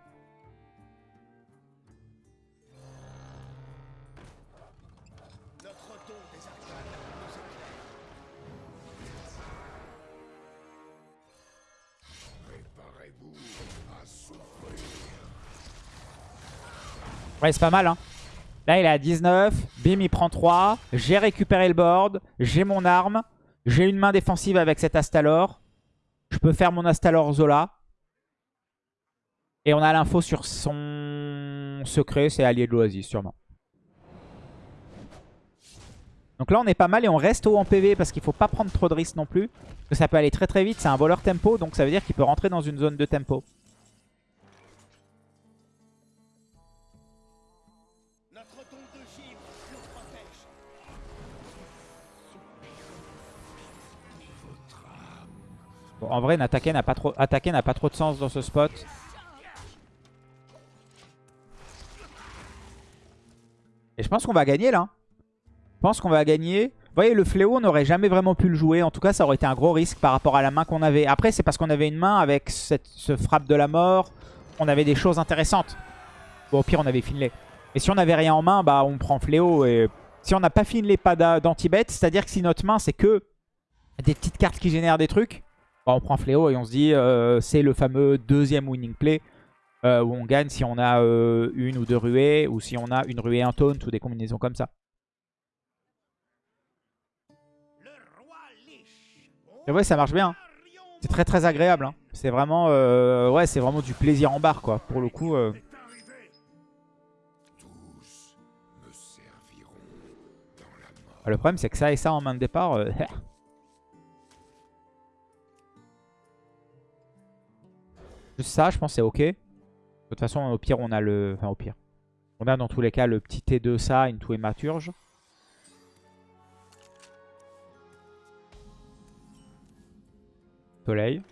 Ouais, c'est pas mal. Hein. Là, il est à 19. Bim, il prend 3. J'ai récupéré le board. J'ai mon arme. J'ai une main défensive avec cet Astalor. Je peux faire mon Astalor Zola. Et on a l'info sur son secret, c'est allié de l'oasis sûrement. Donc là on est pas mal et on reste haut en PV parce qu'il faut pas prendre trop de risques non plus. Parce que ça peut aller très très vite, c'est un voleur tempo donc ça veut dire qu'il peut rentrer dans une zone de tempo. Bon, en vrai, attaquer n'a pas, pas trop de sens dans ce spot. Et je pense qu'on va gagner là. Je pense qu'on va gagner. Vous voyez, le fléau, on n'aurait jamais vraiment pu le jouer. En tout cas, ça aurait été un gros risque par rapport à la main qu'on avait. Après, c'est parce qu'on avait une main avec ce frappe de la mort. On avait des choses intéressantes. Bon, au pire, on avait Finlay. Et si on n'avait rien en main, bah on prend fléau. Et si on n'a pas Finlay, pas d'anti-bet, c'est-à-dire que si notre main, c'est que des petites cartes qui génèrent des trucs, bah, on prend fléau et on se dit euh, c'est le fameux deuxième winning play. Euh, où on gagne si on a euh, une ou deux ruées, ou si on a une ruée, un taunt, ou des combinaisons comme ça. Et ouais, ça marche bien. C'est très très agréable. Hein. C'est vraiment, c'est vraiment du plaisir en barre, quoi. Pour le coup. Ah, le problème, c'est que ça et ça en main de départ. Juste ça, je pense c'est ok. De toute façon, au pire, on a le... Enfin, au pire. On a dans tous les cas le petit T2 ça, into et maturge. Soleil.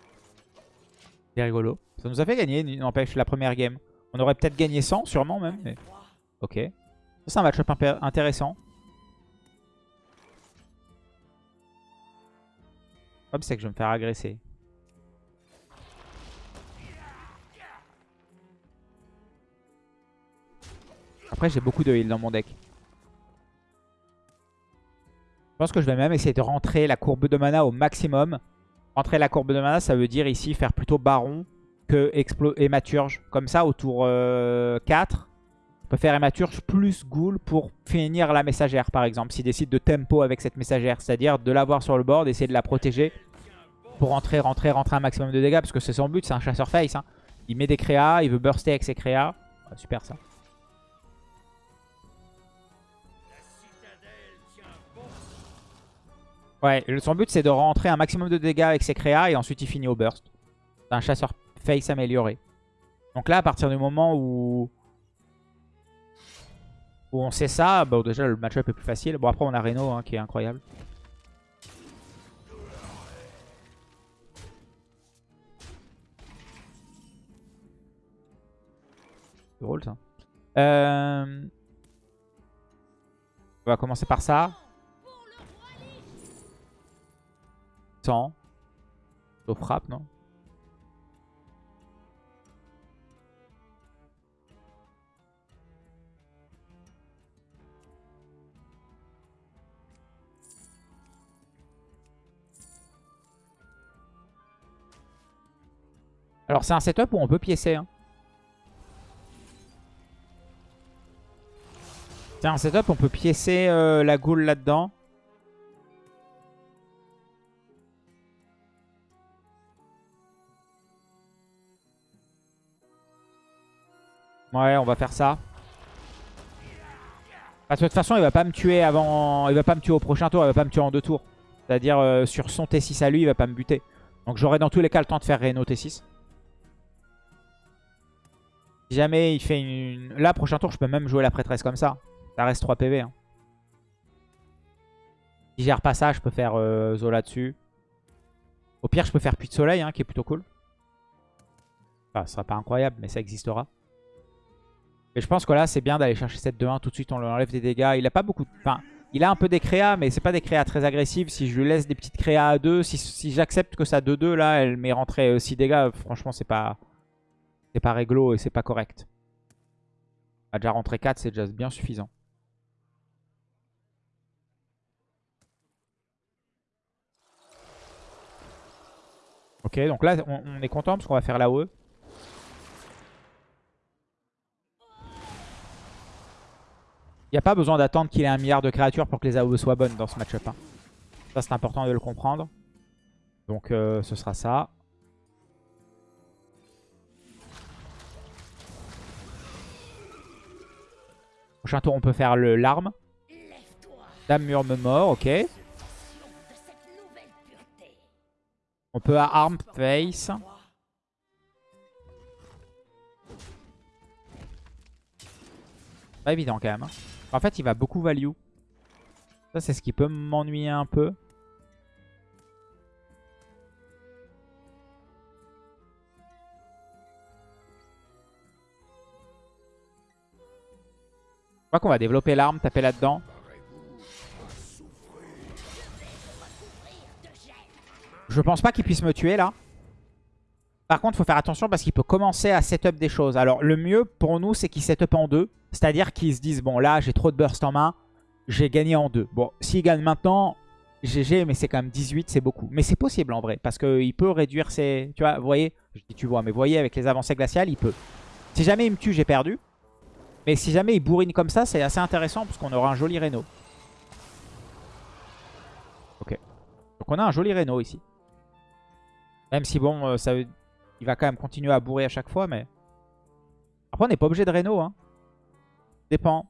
C'est rigolo. Ça nous a fait gagner, n'empêche, la première game. On aurait peut-être gagné 100, sûrement même. Mais... Ok. C'est un match-up intéressant. Le c'est que je vais me faire agresser. Après, j'ai beaucoup de heal dans mon deck. Je pense que je vais même essayer de rentrer la courbe de mana au maximum. Rentrer la courbe de mana, ça veut dire ici faire plutôt Baron que Explo Hématurge. Comme ça, au tour 4, euh, on peut faire Hématurge plus Ghoul pour finir la messagère, par exemple. S'il décide de tempo avec cette messagère, c'est-à-dire de l'avoir sur le board, essayer de la protéger pour rentrer, rentrer, rentrer un maximum de dégâts. Parce que c'est son but, c'est un chasseur face. Hein. Il met des créas, il veut burster avec ses créas. super ça. Ouais, son but c'est de rentrer un maximum de dégâts avec ses créas et ensuite il finit au burst. C'est un chasseur face amélioré. Donc là, à partir du moment où, où on sait ça, bon déjà le match-up est plus facile. Bon après on a Reno hein, qui est incroyable. C'est drôle ça. Euh... On va commencer par ça. 100. Sauf frappe, non? Alors c'est un setup où on peut piécer. Hein. C'est un setup où on peut piécer euh, la goule là-dedans. Ouais, on va faire ça. Parce que de toute façon, il va pas me tuer avant. Il va pas me tuer au prochain tour, il va pas me tuer en deux tours. C'est-à-dire euh, sur son T6 à lui, il va pas me buter. Donc j'aurai dans tous les cas le temps de faire Reno T6. Si jamais il fait une... Là, prochain tour, je peux même jouer la prêtresse comme ça. Ça reste 3 PV. Hein. Si gère pas ça, je peux faire euh, Zola dessus. Au pire, je peux faire Puits de Soleil, hein, qui est plutôt cool. Enfin, ce sera pas incroyable, mais ça existera. Mais je pense que là, c'est bien d'aller chercher cette 2-1. Tout de suite, on lui enlève des dégâts. Il a pas beaucoup... Enfin, il a un peu des créas, mais c'est pas des créas très agressives. Si je lui laisse des petites créas à 2, si, j'accepte que ça 2-2, là, elle m'est rentrée 6 dégâts, franchement, c'est pas... C'est pas réglo et c'est pas correct. A déjà rentré 4, c'est déjà bien suffisant. Ok, donc là, on, est content parce qu'on va faire la E. Il n'y a pas besoin d'attendre qu'il ait un milliard de créatures pour que les AOE soient bonnes dans ce match-up. Hein. Ça, c'est important de le comprendre. Donc, euh, ce sera ça. Prochain tour, on peut faire larme. Dame murme mort, ok. On peut à arm face. Pas évident quand même. Hein. En fait, il va beaucoup value. Ça, c'est ce qui peut m'ennuyer un peu. Je crois qu'on va développer l'arme, taper là-dedans. Je pense pas qu'il puisse me tuer là. Par contre, il faut faire attention parce qu'il peut commencer à setup des choses. Alors, le mieux pour nous, c'est qu'il setup en deux. C'est-à-dire qu'ils se disent, bon, là, j'ai trop de burst en main. J'ai gagné en deux. Bon, s'il gagne maintenant, GG, mais c'est quand même 18, c'est beaucoup. Mais c'est possible en vrai, parce qu'il peut réduire ses... Tu vois, vous voyez Je dis tu vois, mais vous voyez, avec les avancées glaciales, il peut. Si jamais il me tue, j'ai perdu. Mais si jamais il bourrine comme ça, c'est assez intéressant, parce qu'on aura un joli Reno. Ok. Donc on a un joli Reno ici. Même si bon, euh, ça, il va quand même continuer à bourrer à chaque fois, mais... Après, on n'est pas obligé de Reno, hein. Dépend.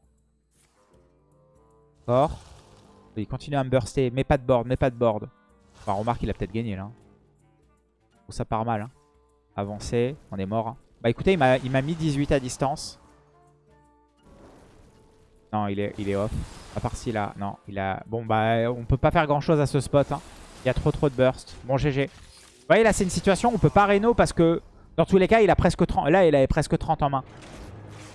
D'accord. Il continue à me burster. Mais pas de board, mais pas de board. Enfin, remarque, il a peut-être gagné là. ça part mal. Hein. Avancer, on est mort. Hein. Bah écoutez, il m'a mis 18 à distance. Non, il est, il est off. À part si là, non, il a... Bon bah, on peut pas faire grand chose à ce spot. Hein. Il y a trop trop de burst. Bon, GG. Vous voyez, là, c'est une situation où on peut pas Reno parce que, dans tous les cas, il a presque 30. Là, il avait presque 30 en main.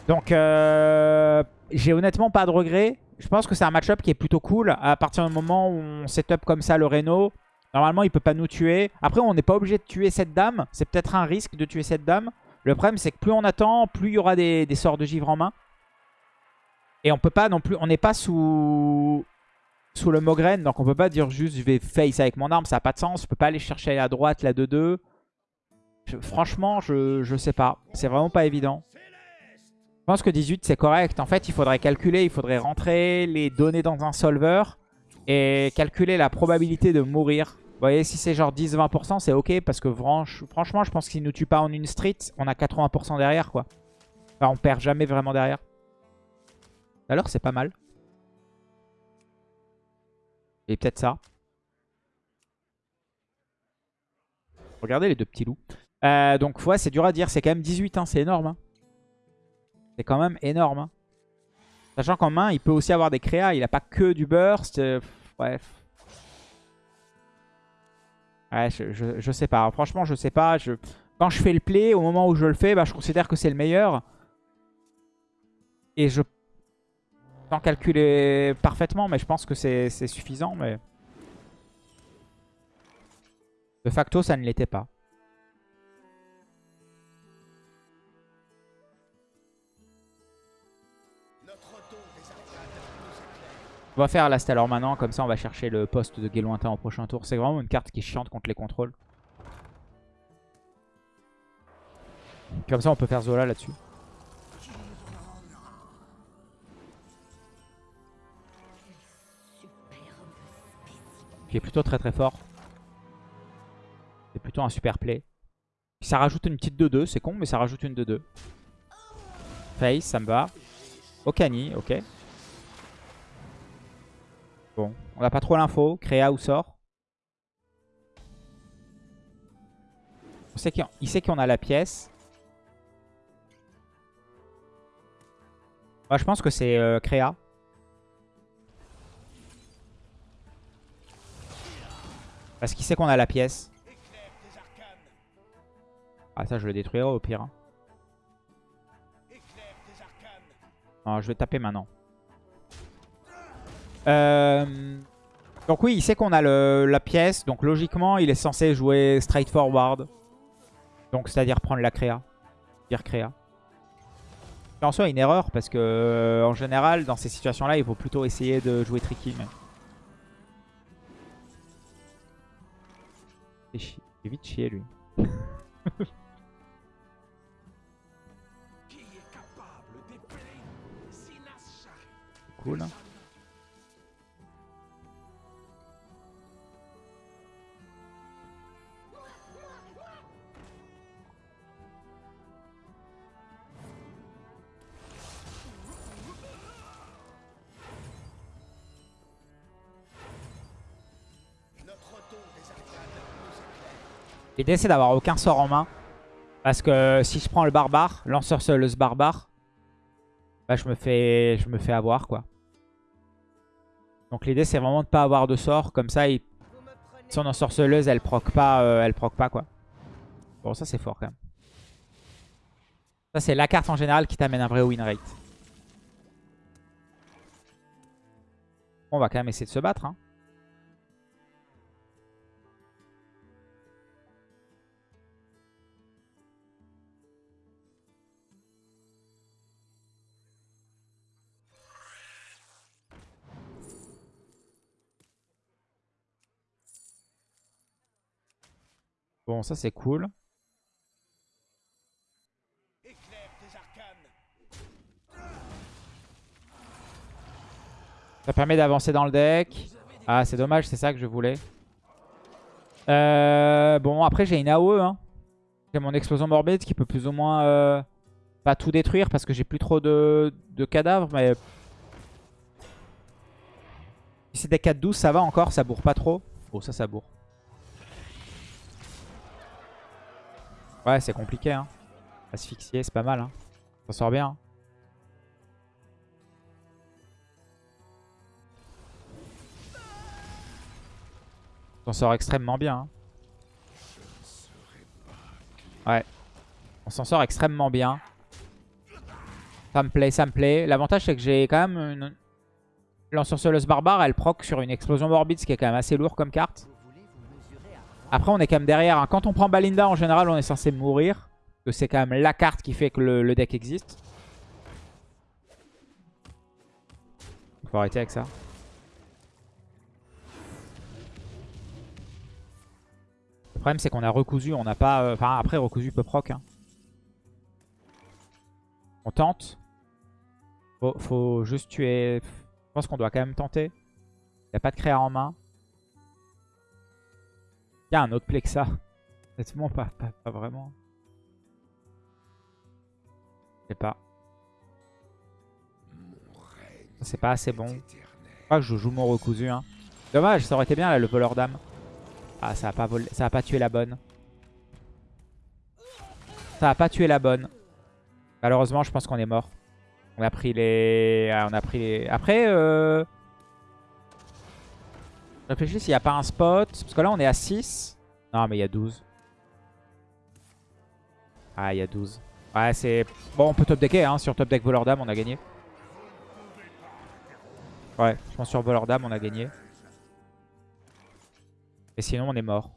Donc, euh, j'ai honnêtement pas de regrets. Je pense que c'est un match-up qui est plutôt cool. À partir du moment où on setup comme ça le Reno, normalement, il peut pas nous tuer. Après, on n'est pas obligé de tuer cette dame. C'est peut-être un risque de tuer cette dame. Le problème, c'est que plus on attend, plus il y aura des, sorts de givre en main. Et on peut pas non plus... On n'est pas sous sous le Mogren, donc on peut pas dire juste je vais face avec mon arme, ça n'a pas de sens. Je peux pas aller chercher à droite la 2-2. Franchement, je, je sais pas. C'est vraiment pas évident. Je pense que 18 c'est correct. En fait, il faudrait calculer, il faudrait rentrer les données dans un solver et calculer la probabilité de mourir. Vous voyez, si c'est genre 10-20%, c'est ok parce que franchement, je pense qu'il nous tue pas en une street, on a 80% derrière quoi. Enfin, on perd jamais vraiment derrière. Alors, c'est pas mal. Et peut-être ça. Regardez les deux petits loups. Euh, donc, ouais, c'est dur à dire. C'est quand même 18, hein, c'est énorme. Hein. C'est quand même énorme. Hein. Sachant qu'en main, il peut aussi avoir des créas. Il n'a pas que du burst. Euh, bref. Ouais, je, sais pas. Franchement, je sais pas. Je... Quand je fais le play, au moment où je le fais, bah, je considère que c'est le meilleur. Et je... Sans calculer parfaitement, mais je pense que c'est suffisant. Mais... De facto, ça ne l'était pas. On va faire la Stellar maintenant, comme ça on va chercher le poste de lointain au prochain tour. C'est vraiment une carte qui chiante contre les contrôles. Comme ça on peut faire Zola là-dessus. Est plutôt très très fort. C'est plutôt un super play. Ça rajoute une petite 2-2, c'est con mais ça rajoute une 2-2. Face, ça me va. Okani, ok. Bon, on n'a pas trop l'info. Créa ou sort? On sait il sait qu'on a la pièce. Moi, je pense que c'est euh, Créa. Parce qu'il sait qu'on a la pièce. Ah ça je le détruirai au pire. Hein. Non, je vais taper maintenant. Euh, donc oui, il sait qu'on a la pièce. Donc logiquement, il est censé jouer straightforward. Donc c'est-à-dire prendre la créa. Dire créa. En soi, une erreur parce que euh, en général, dans ces situations-là, il faut plutôt essayer de jouer tricky. Vite chier lui. cool. Hein? L'idée c'est d'avoir aucun sort en main. Parce que si je prends le barbare, lanceur seuleuse barbare, bah je me fais je me fais avoir quoi. Donc l'idée c'est vraiment de pas avoir de sort. Comme ça, il... son ensorceleuse elle proc pas, euh, elle proc pas quoi. Bon ça c'est fort quand même. Ça c'est la carte en général qui t'amène un vrai win rate. On va quand même essayer de se battre. Hein. Bon, ça c'est cool. Ça permet d'avancer dans le deck. Ah, c'est dommage, c'est ça que je voulais. Euh, bon, après j'ai une AOE. Hein. J'ai mon explosion morbide qui peut plus ou moins euh, pas tout détruire parce que j'ai plus trop de, cadavres. Mais si c'est des 4-12, ça va encore, ça bourre pas trop. Oh, ça, ça bourre. Ouais, c'est compliqué. Hein. Asphyxier, c'est pas mal. Hein. Ça sort bien. On s'en sort extrêmement bien. Hein. Ouais. On s'en sort extrêmement bien. Ça me plaît, ça me plaît. L'avantage, c'est que j'ai quand même une... L'ensorceleuse barbare, elle proc sur une explosion morbide, ce qui est quand même assez lourd comme carte. Après, on est quand même derrière. Hein. Quand on prend Balinda, en général, on est censé mourir. Que c'est quand même la carte qui fait que le, deck existe. Faut arrêter avec ça. Le problème, c'est qu'on a recousu. On n'a pas... Euh, enfin, après, recousu peut proc. Hein. On tente. Faut, faut juste tuer... Je pense qu'on doit quand même tenter. Il n'y a pas de créa en main. Il y a un autre play que ça. Honnêtement, pas, pas, vraiment? Je sais pas. C'est pas assez bon. Je crois que je joue mon recousu. Hein. Dommage, ça aurait été bien là, le voleur d'âme. Ah, ça a, pas volé... ça a pas tué la bonne. Ça a pas tué la bonne. Malheureusement, je pense qu'on est mort. On a pris les... Ah, on a pris les... Après, euh... Réfléchis s'il n'y a pas un spot. Parce que là, on est à 6. Non, mais il y a 12. Ah, il y a 12. Ouais, c'est... Bon, on peut top decker. Hein. Sur top deck voleur d'âme, on a gagné. Ouais, je pense sur voleur d'âme, on a gagné. Et sinon, on est mort.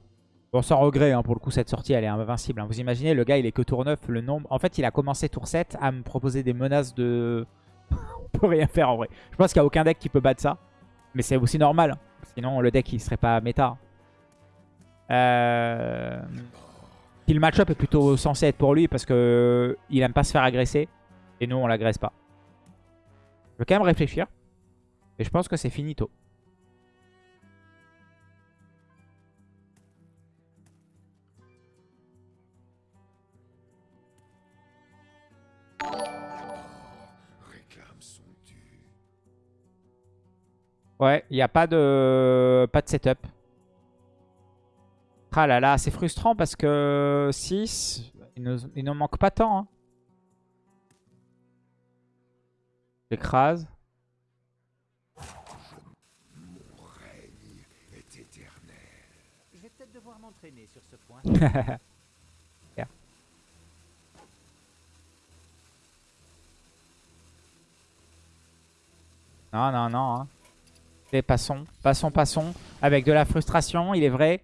Bon, sans regret, hein, pour le coup, cette sortie, elle est invincible. Hein. Vous imaginez, le gars, il est que tour 9. Le nombre... En fait, il a commencé tour 7 à me proposer des menaces de... on peut rien faire, en vrai. Je pense qu'il n'y a aucun deck qui peut battre ça. Mais c'est aussi normal. Sinon, le deck, il serait pas méta. Euh... match-up est plutôt censé être pour lui parce que il aime pas se faire agresser. Et nous, on l'agresse pas. Je vais quand même réfléchir. Et je pense que c'est finito. Ouais, il n'y a pas de, pas de setup. Ah là là, c'est frustrant parce que 6, il ne manque pas tant. Hein. J'écrase. Je vais peut-être devoir m'entraîner sur ce point. non, non, non. Hein passons, passons, passons. Avec de la frustration, il est vrai.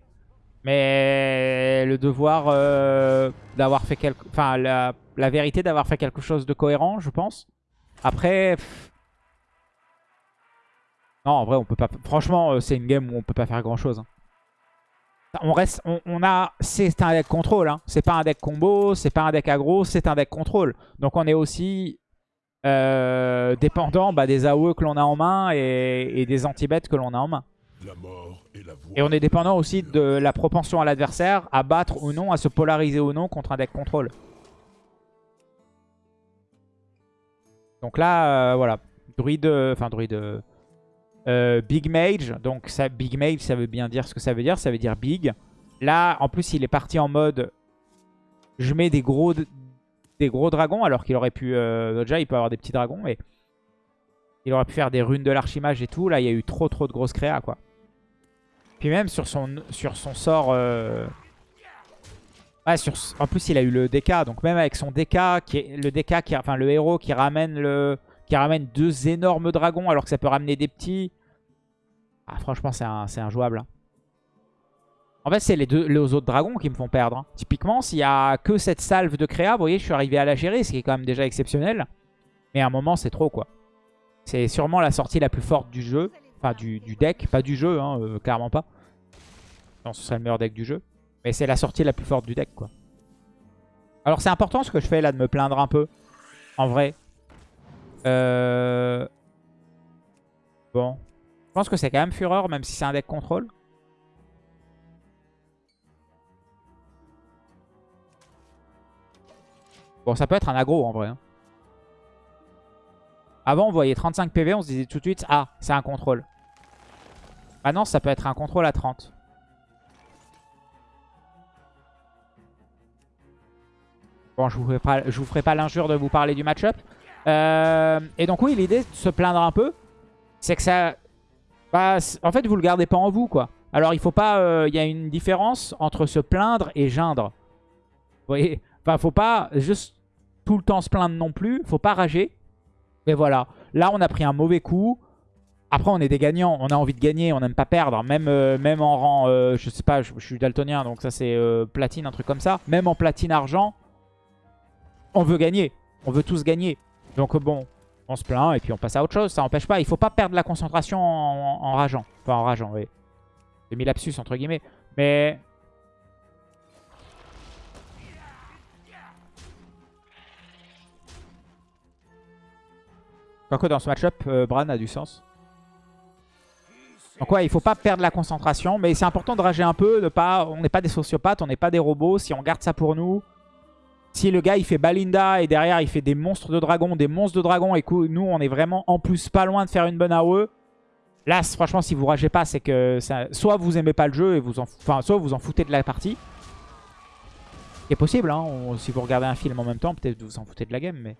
Mais le devoir euh, d'avoir fait quelque... Enfin, la, vérité d'avoir fait quelque chose de cohérent, je pense. Après... Non, en vrai, on peut pas... Franchement, euh, c'est une game où on peut pas faire grand-chose. Hein. On reste... On, a... C'est un deck contrôle. Hein. C'est pas un deck combo, c'est pas un deck aggro, c'est un deck contrôle. Donc on est aussi euh, dépendant bah, des AOE que l'on a en main et, des anti-bêtes que l'on a en main. et, on est dépendant aussi de la propension à l'adversaire à battre ou non, à se polariser ou non contre un deck contrôle. Donc là, euh, voilà. Druide, enfin druide, euh, Big Mage. Donc ça, Big Mage, ça veut bien dire ce que ça veut dire. Ça veut dire big. Là, en plus, il est parti en mode... Je mets des gros, des gros dragons, alors qu'il aurait pu... Euh, déjà, il peut avoir des petits dragons, mais... Il aurait pu faire des runes de l'archimage et tout. Là, il y a eu trop trop de grosses créas, quoi. Puis même sur son, sort... Euh, ouais, sur... en plus, il a eu le DK. Donc même avec son DK, qui est le DK, qui... enfin le héros qui ramène le... Qui ramène deux énormes dragons alors que ça peut ramener des petits. Ah, franchement, c'est injouable. Hein. En fait, c'est les deux autres dragons qui me font perdre. Hein. Typiquement, s'il y a que cette salve de créa, vous voyez, je suis arrivé à la gérer, ce qui est quand même déjà exceptionnel. Mais à un moment, c'est trop, quoi. C'est sûrement la sortie la plus forte du jeu. Enfin, du, deck. Pas du jeu, hein, euh, clairement pas. Non, ce serait le meilleur deck du jeu. Mais c'est la sortie la plus forte du deck, quoi. Alors, c'est important ce que je fais, là, de me plaindre un peu. En vrai. Euh... Bon. Je pense que c'est quand même Fureur, même si c'est un deck contrôle. Bon, ça peut être un aggro en vrai. Hein. Avant, on voyait 35 PV, on se disait tout de suite, ah, c'est un contrôle. Non, ça peut être un contrôle à 30. Bon, je vous ferai pas, vous ferai pas l'injure de vous parler du match-up. Euh, et donc oui, l'idée de se plaindre un peu, c'est que ça... Bah, en fait, vous le gardez pas en vous, quoi. Alors, il faut pas... Euh, il y a une différence entre se plaindre et geindre. Vous voyez? Enfin, faut pas juste tout le temps se plaindre non plus. Faut pas rager. Mais voilà. Là, on a pris un mauvais coup. Après, on est des gagnants. On a envie de gagner. On n'aime pas perdre. Même, euh, même en rang... Euh, je sais pas, je, suis daltonien. Donc ça, c'est euh, platine, un truc comme ça. Même en platine argent, on veut gagner. On veut tous gagner. Donc bon, on se plaint et puis on passe à autre chose. Ça n'empêche pas. Il faut pas perdre la concentration en, en rageant. Enfin, en rageant, oui. J'ai mis lapsus, entre guillemets. Mais Quoique dans ce match-up, euh, Bran a du sens? Donc ouais, il faut pas perdre la concentration. Mais c'est important de rager un peu. De pas, on n'est pas des sociopathes, on n'est pas des robots. Si on garde ça pour nous... Si le gars il fait Balinda et derrière il fait des monstres de dragon, des monstres de dragon et nous on est vraiment en plus pas loin de faire une bonne AOE. Là franchement si vous ragez pas c'est que soit vous aimez pas le jeu et vous en, enfin, soit vous en foutez de la partie. C'est possible hein, si vous regardez un film en même temps peut-être vous en foutez de la game mais...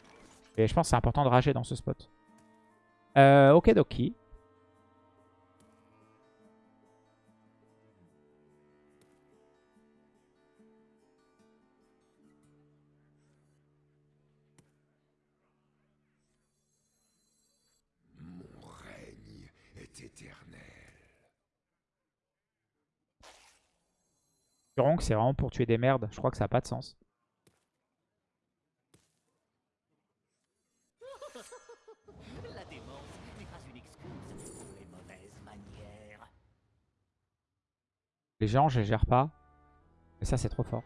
Et je pense que c'est important de rager dans ce spot. Euh, ok, Doki. Mon règne est éternel. c'est vraiment pour tuer des merdes. Je crois que ça n'a pas de sens. Les géants, je les gère pas. Mais ça, c'est trop fort.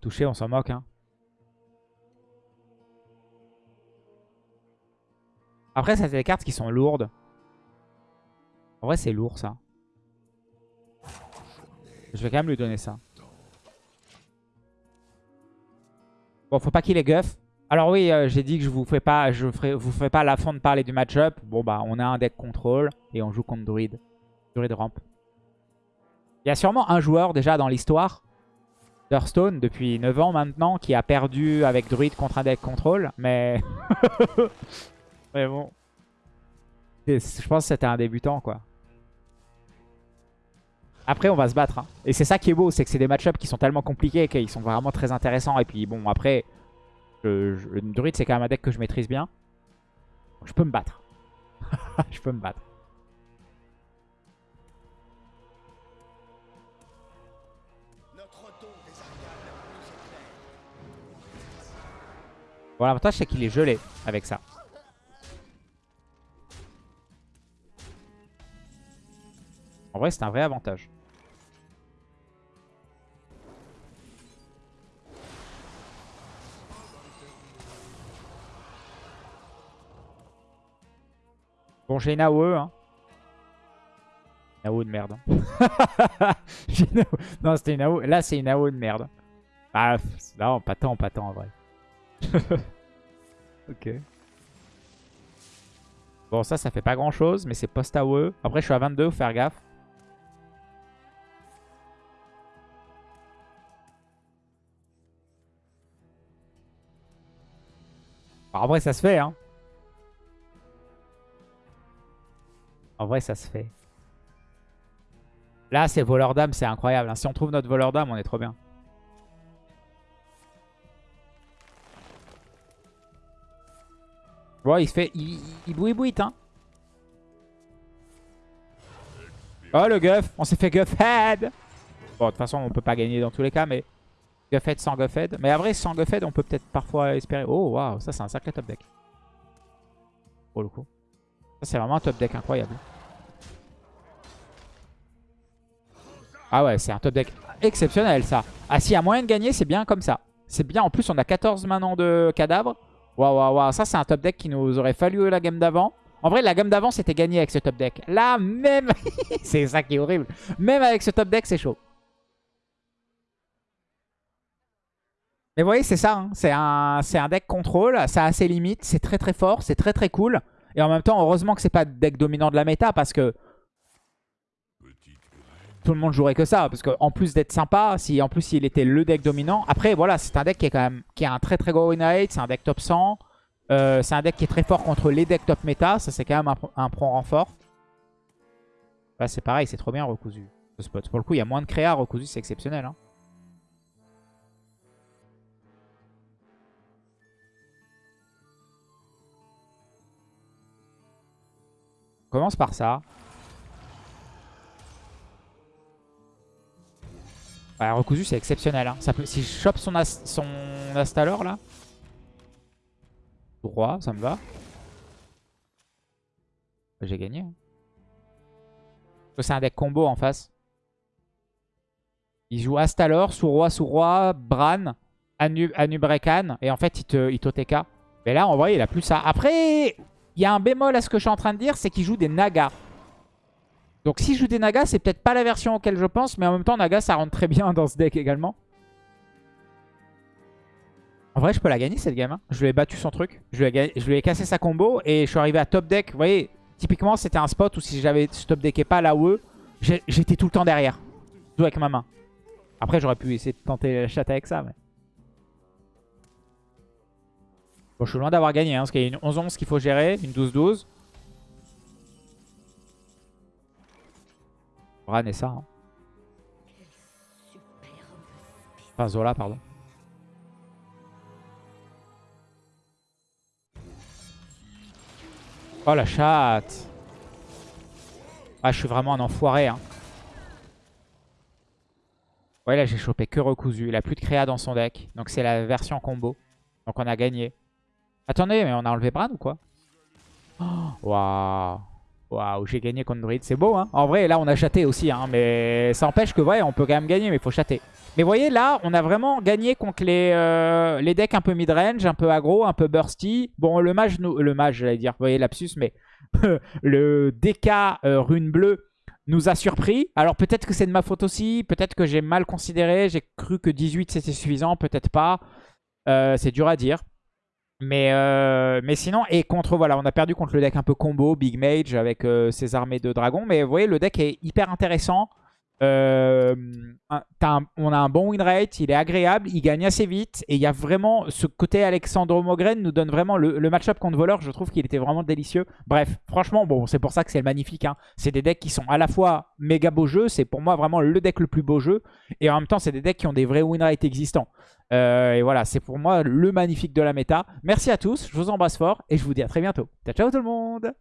Touché, on s'en moque. Hein. Après, ça, c'est des cartes qui sont lourdes. En vrai, c'est lourd, ça. Je vais quand même lui donner ça. Bon, faut pas qu'il ait guff. Alors oui, euh, j'ai dit que je vous fais pas, je ferai, vous fais pas la fin de parler du match-up. Bon bah, on a un deck contrôle et on joue contre Druid. Druid ramp. Il y a sûrement un joueur déjà dans l'histoire d'Hearthstone depuis 9 ans maintenant qui a perdu avec Druid contre un deck contrôle. Mais... mais bon. Je pense que c'était un débutant quoi. Après, on va se battre. Hein. Et c'est ça qui est beau, c'est que c'est des match-ups qui sont tellement compliqués qu'ils sont vraiment très intéressants. Et puis bon, après, le druide, c'est quand même un deck que je maîtrise bien. Je peux me battre. je peux me battre. Bon, l'avantage, c'est qu'il est gelé avec ça. En vrai, c'est un vrai avantage. Bon, j'ai une AOE. Hein. Une AOE de merde. Hein. non, c'était une AOE. Là, c'est une AOE de merde. Ah, non, pas tant, pas tant en vrai. ok. Bon, ça, ça fait pas grand chose, mais c'est post-AOE. Après, je suis à 22, faut faire gaffe. en vrai, ça se fait, hein. En vrai, ça se fait. Là, c'est voleur d'âme, c'est incroyable. Hein. Si on trouve notre voleur d'âme, on est trop bien. Bon, il se fait... Il, il bouille hein. Oh, le guff On s'est fait guff-head Bon, de toute façon, on peut pas gagner dans tous les cas, mais... Guff-head sans guff-head. Mais après, sans guff-head, on peut peut-être parfois espérer... Oh, waouh, ça, c'est un sacré top deck. Pour le coup. Ça, c'est vraiment un top deck incroyable. Ah ouais, c'est un top deck exceptionnel, ça. Ah, s'il y a moyen de gagner, c'est bien comme ça. C'est bien. En plus, on a 14 maintenant de cadavres. Waouh, waouh, waouh. Ça, c'est un top deck qui nous aurait fallu la game d'avant. En vrai, la gamme d'avant, c'était gagné avec ce top deck. Là, même... c'est ça qui est horrible. Même avec ce top deck, c'est chaud. Mais vous voyez, c'est ça. Hein. C'est un, un deck contrôle. Ça a ses limites. C'est très très fort. C'est très très cool. Et en même temps, heureusement que c'est pas deck dominant de la méta parce que tout le monde jouerait que ça. Parce qu'en plus d'être sympa, si en plus il était le deck dominant. Après, voilà, c'est un deck qui est quand même qui a un très très gros win rate. C'est un deck top 100. Euh, c'est un deck qui est très fort contre les decks top méta. Ça, c'est quand même un, un prong renfort. Là, c'est pareil, c'est trop bien recousu. Ce spot. Pour le coup, il y a moins de créa recousu, c'est exceptionnel. Hein. On commence par ça. Ouais, recousu, c'est exceptionnel. Hein. Si je chope son, Astalor, là, Droit, ça me va. J'ai gagné. Hein. C'est un deck combo en face. Il joue Astalor, sous roi, sous roi, Bran, Anu Anubrekan. Et en fait, il te, il TK. Mais là, en vrai, il a plus ça. Après, il y a un bémol à ce que je suis en train de dire, c'est qu'il joue des Nagas. Donc si je joue des Nagas, c'est peut-être pas la version auquel je pense. Mais en même temps, Naga, ça rentre très bien dans ce deck également. En vrai, je peux la gagner cette game. Hein. Je lui ai battu son truc. Je lui, ai cassé sa combo et je suis arrivé à top deck. Vous voyez, typiquement, c'était un spot où si j'avais top decké pas là où j'étais tout le temps derrière. Tout avec ma main. Après, j'aurais pu essayer de tenter la chatte avec ça. Mais... Bon, je suis loin d'avoir gagné. Hein, parce qu'il y a une 11-11 qu'il faut gérer. Une 12-12. Ran et ça. Enfin, Zola, pardon. Oh la chatte Ah je suis vraiment un enfoiré hein. Ouais là j'ai chopé que recousu. Il a plus de créa dans son deck. Donc c'est la version combo. Donc on a gagné. Attendez mais on a enlevé Bran ou quoi? Waouh Waouh, j'ai gagné contre Druid, c'est beau hein. En vrai, là on a chaté aussi, hein, mais ça empêche que ouais, on peut quand même gagner, mais il faut chater. Mais vous voyez, là, on a vraiment gagné contre les, euh, les decks un peu mid-range, un peu aggro, un peu bursty. Bon, le mage, nous, le mage, j'allais dire, vous voyez, lapsus, mais le DK euh, rune bleue nous a surpris. Alors peut-être que c'est de ma faute aussi, peut-être que j'ai mal considéré, j'ai cru que 18 c'était suffisant, peut-être pas. Euh, c'est dur à dire. Mais, euh, mais sinon, et contre, voilà, on a perdu contre le deck un peu combo, Big Mage, avec euh, ses armées de dragons. Mais vous voyez, le deck est hyper intéressant. Euh, on a un bon win rate, il est agréable, il gagne assez vite. Et il y a vraiment ce côté Alexandre Mogren nous donne vraiment le, match-up contre voleur. Je trouve qu'il était vraiment délicieux. Bref, franchement, bon, c'est pour ça que c'est magnifique. Hein. C'est des decks qui sont à la fois méga beaux jeux. C'est pour moi vraiment le deck le plus beau jeu. Et en même temps, c'est des decks qui ont des vrais win rates existants. Euh, et voilà, c'est pour moi le magnifique de la méta. Merci à tous, je vous embrasse fort et je vous dis à très bientôt. Ciao, ciao tout le monde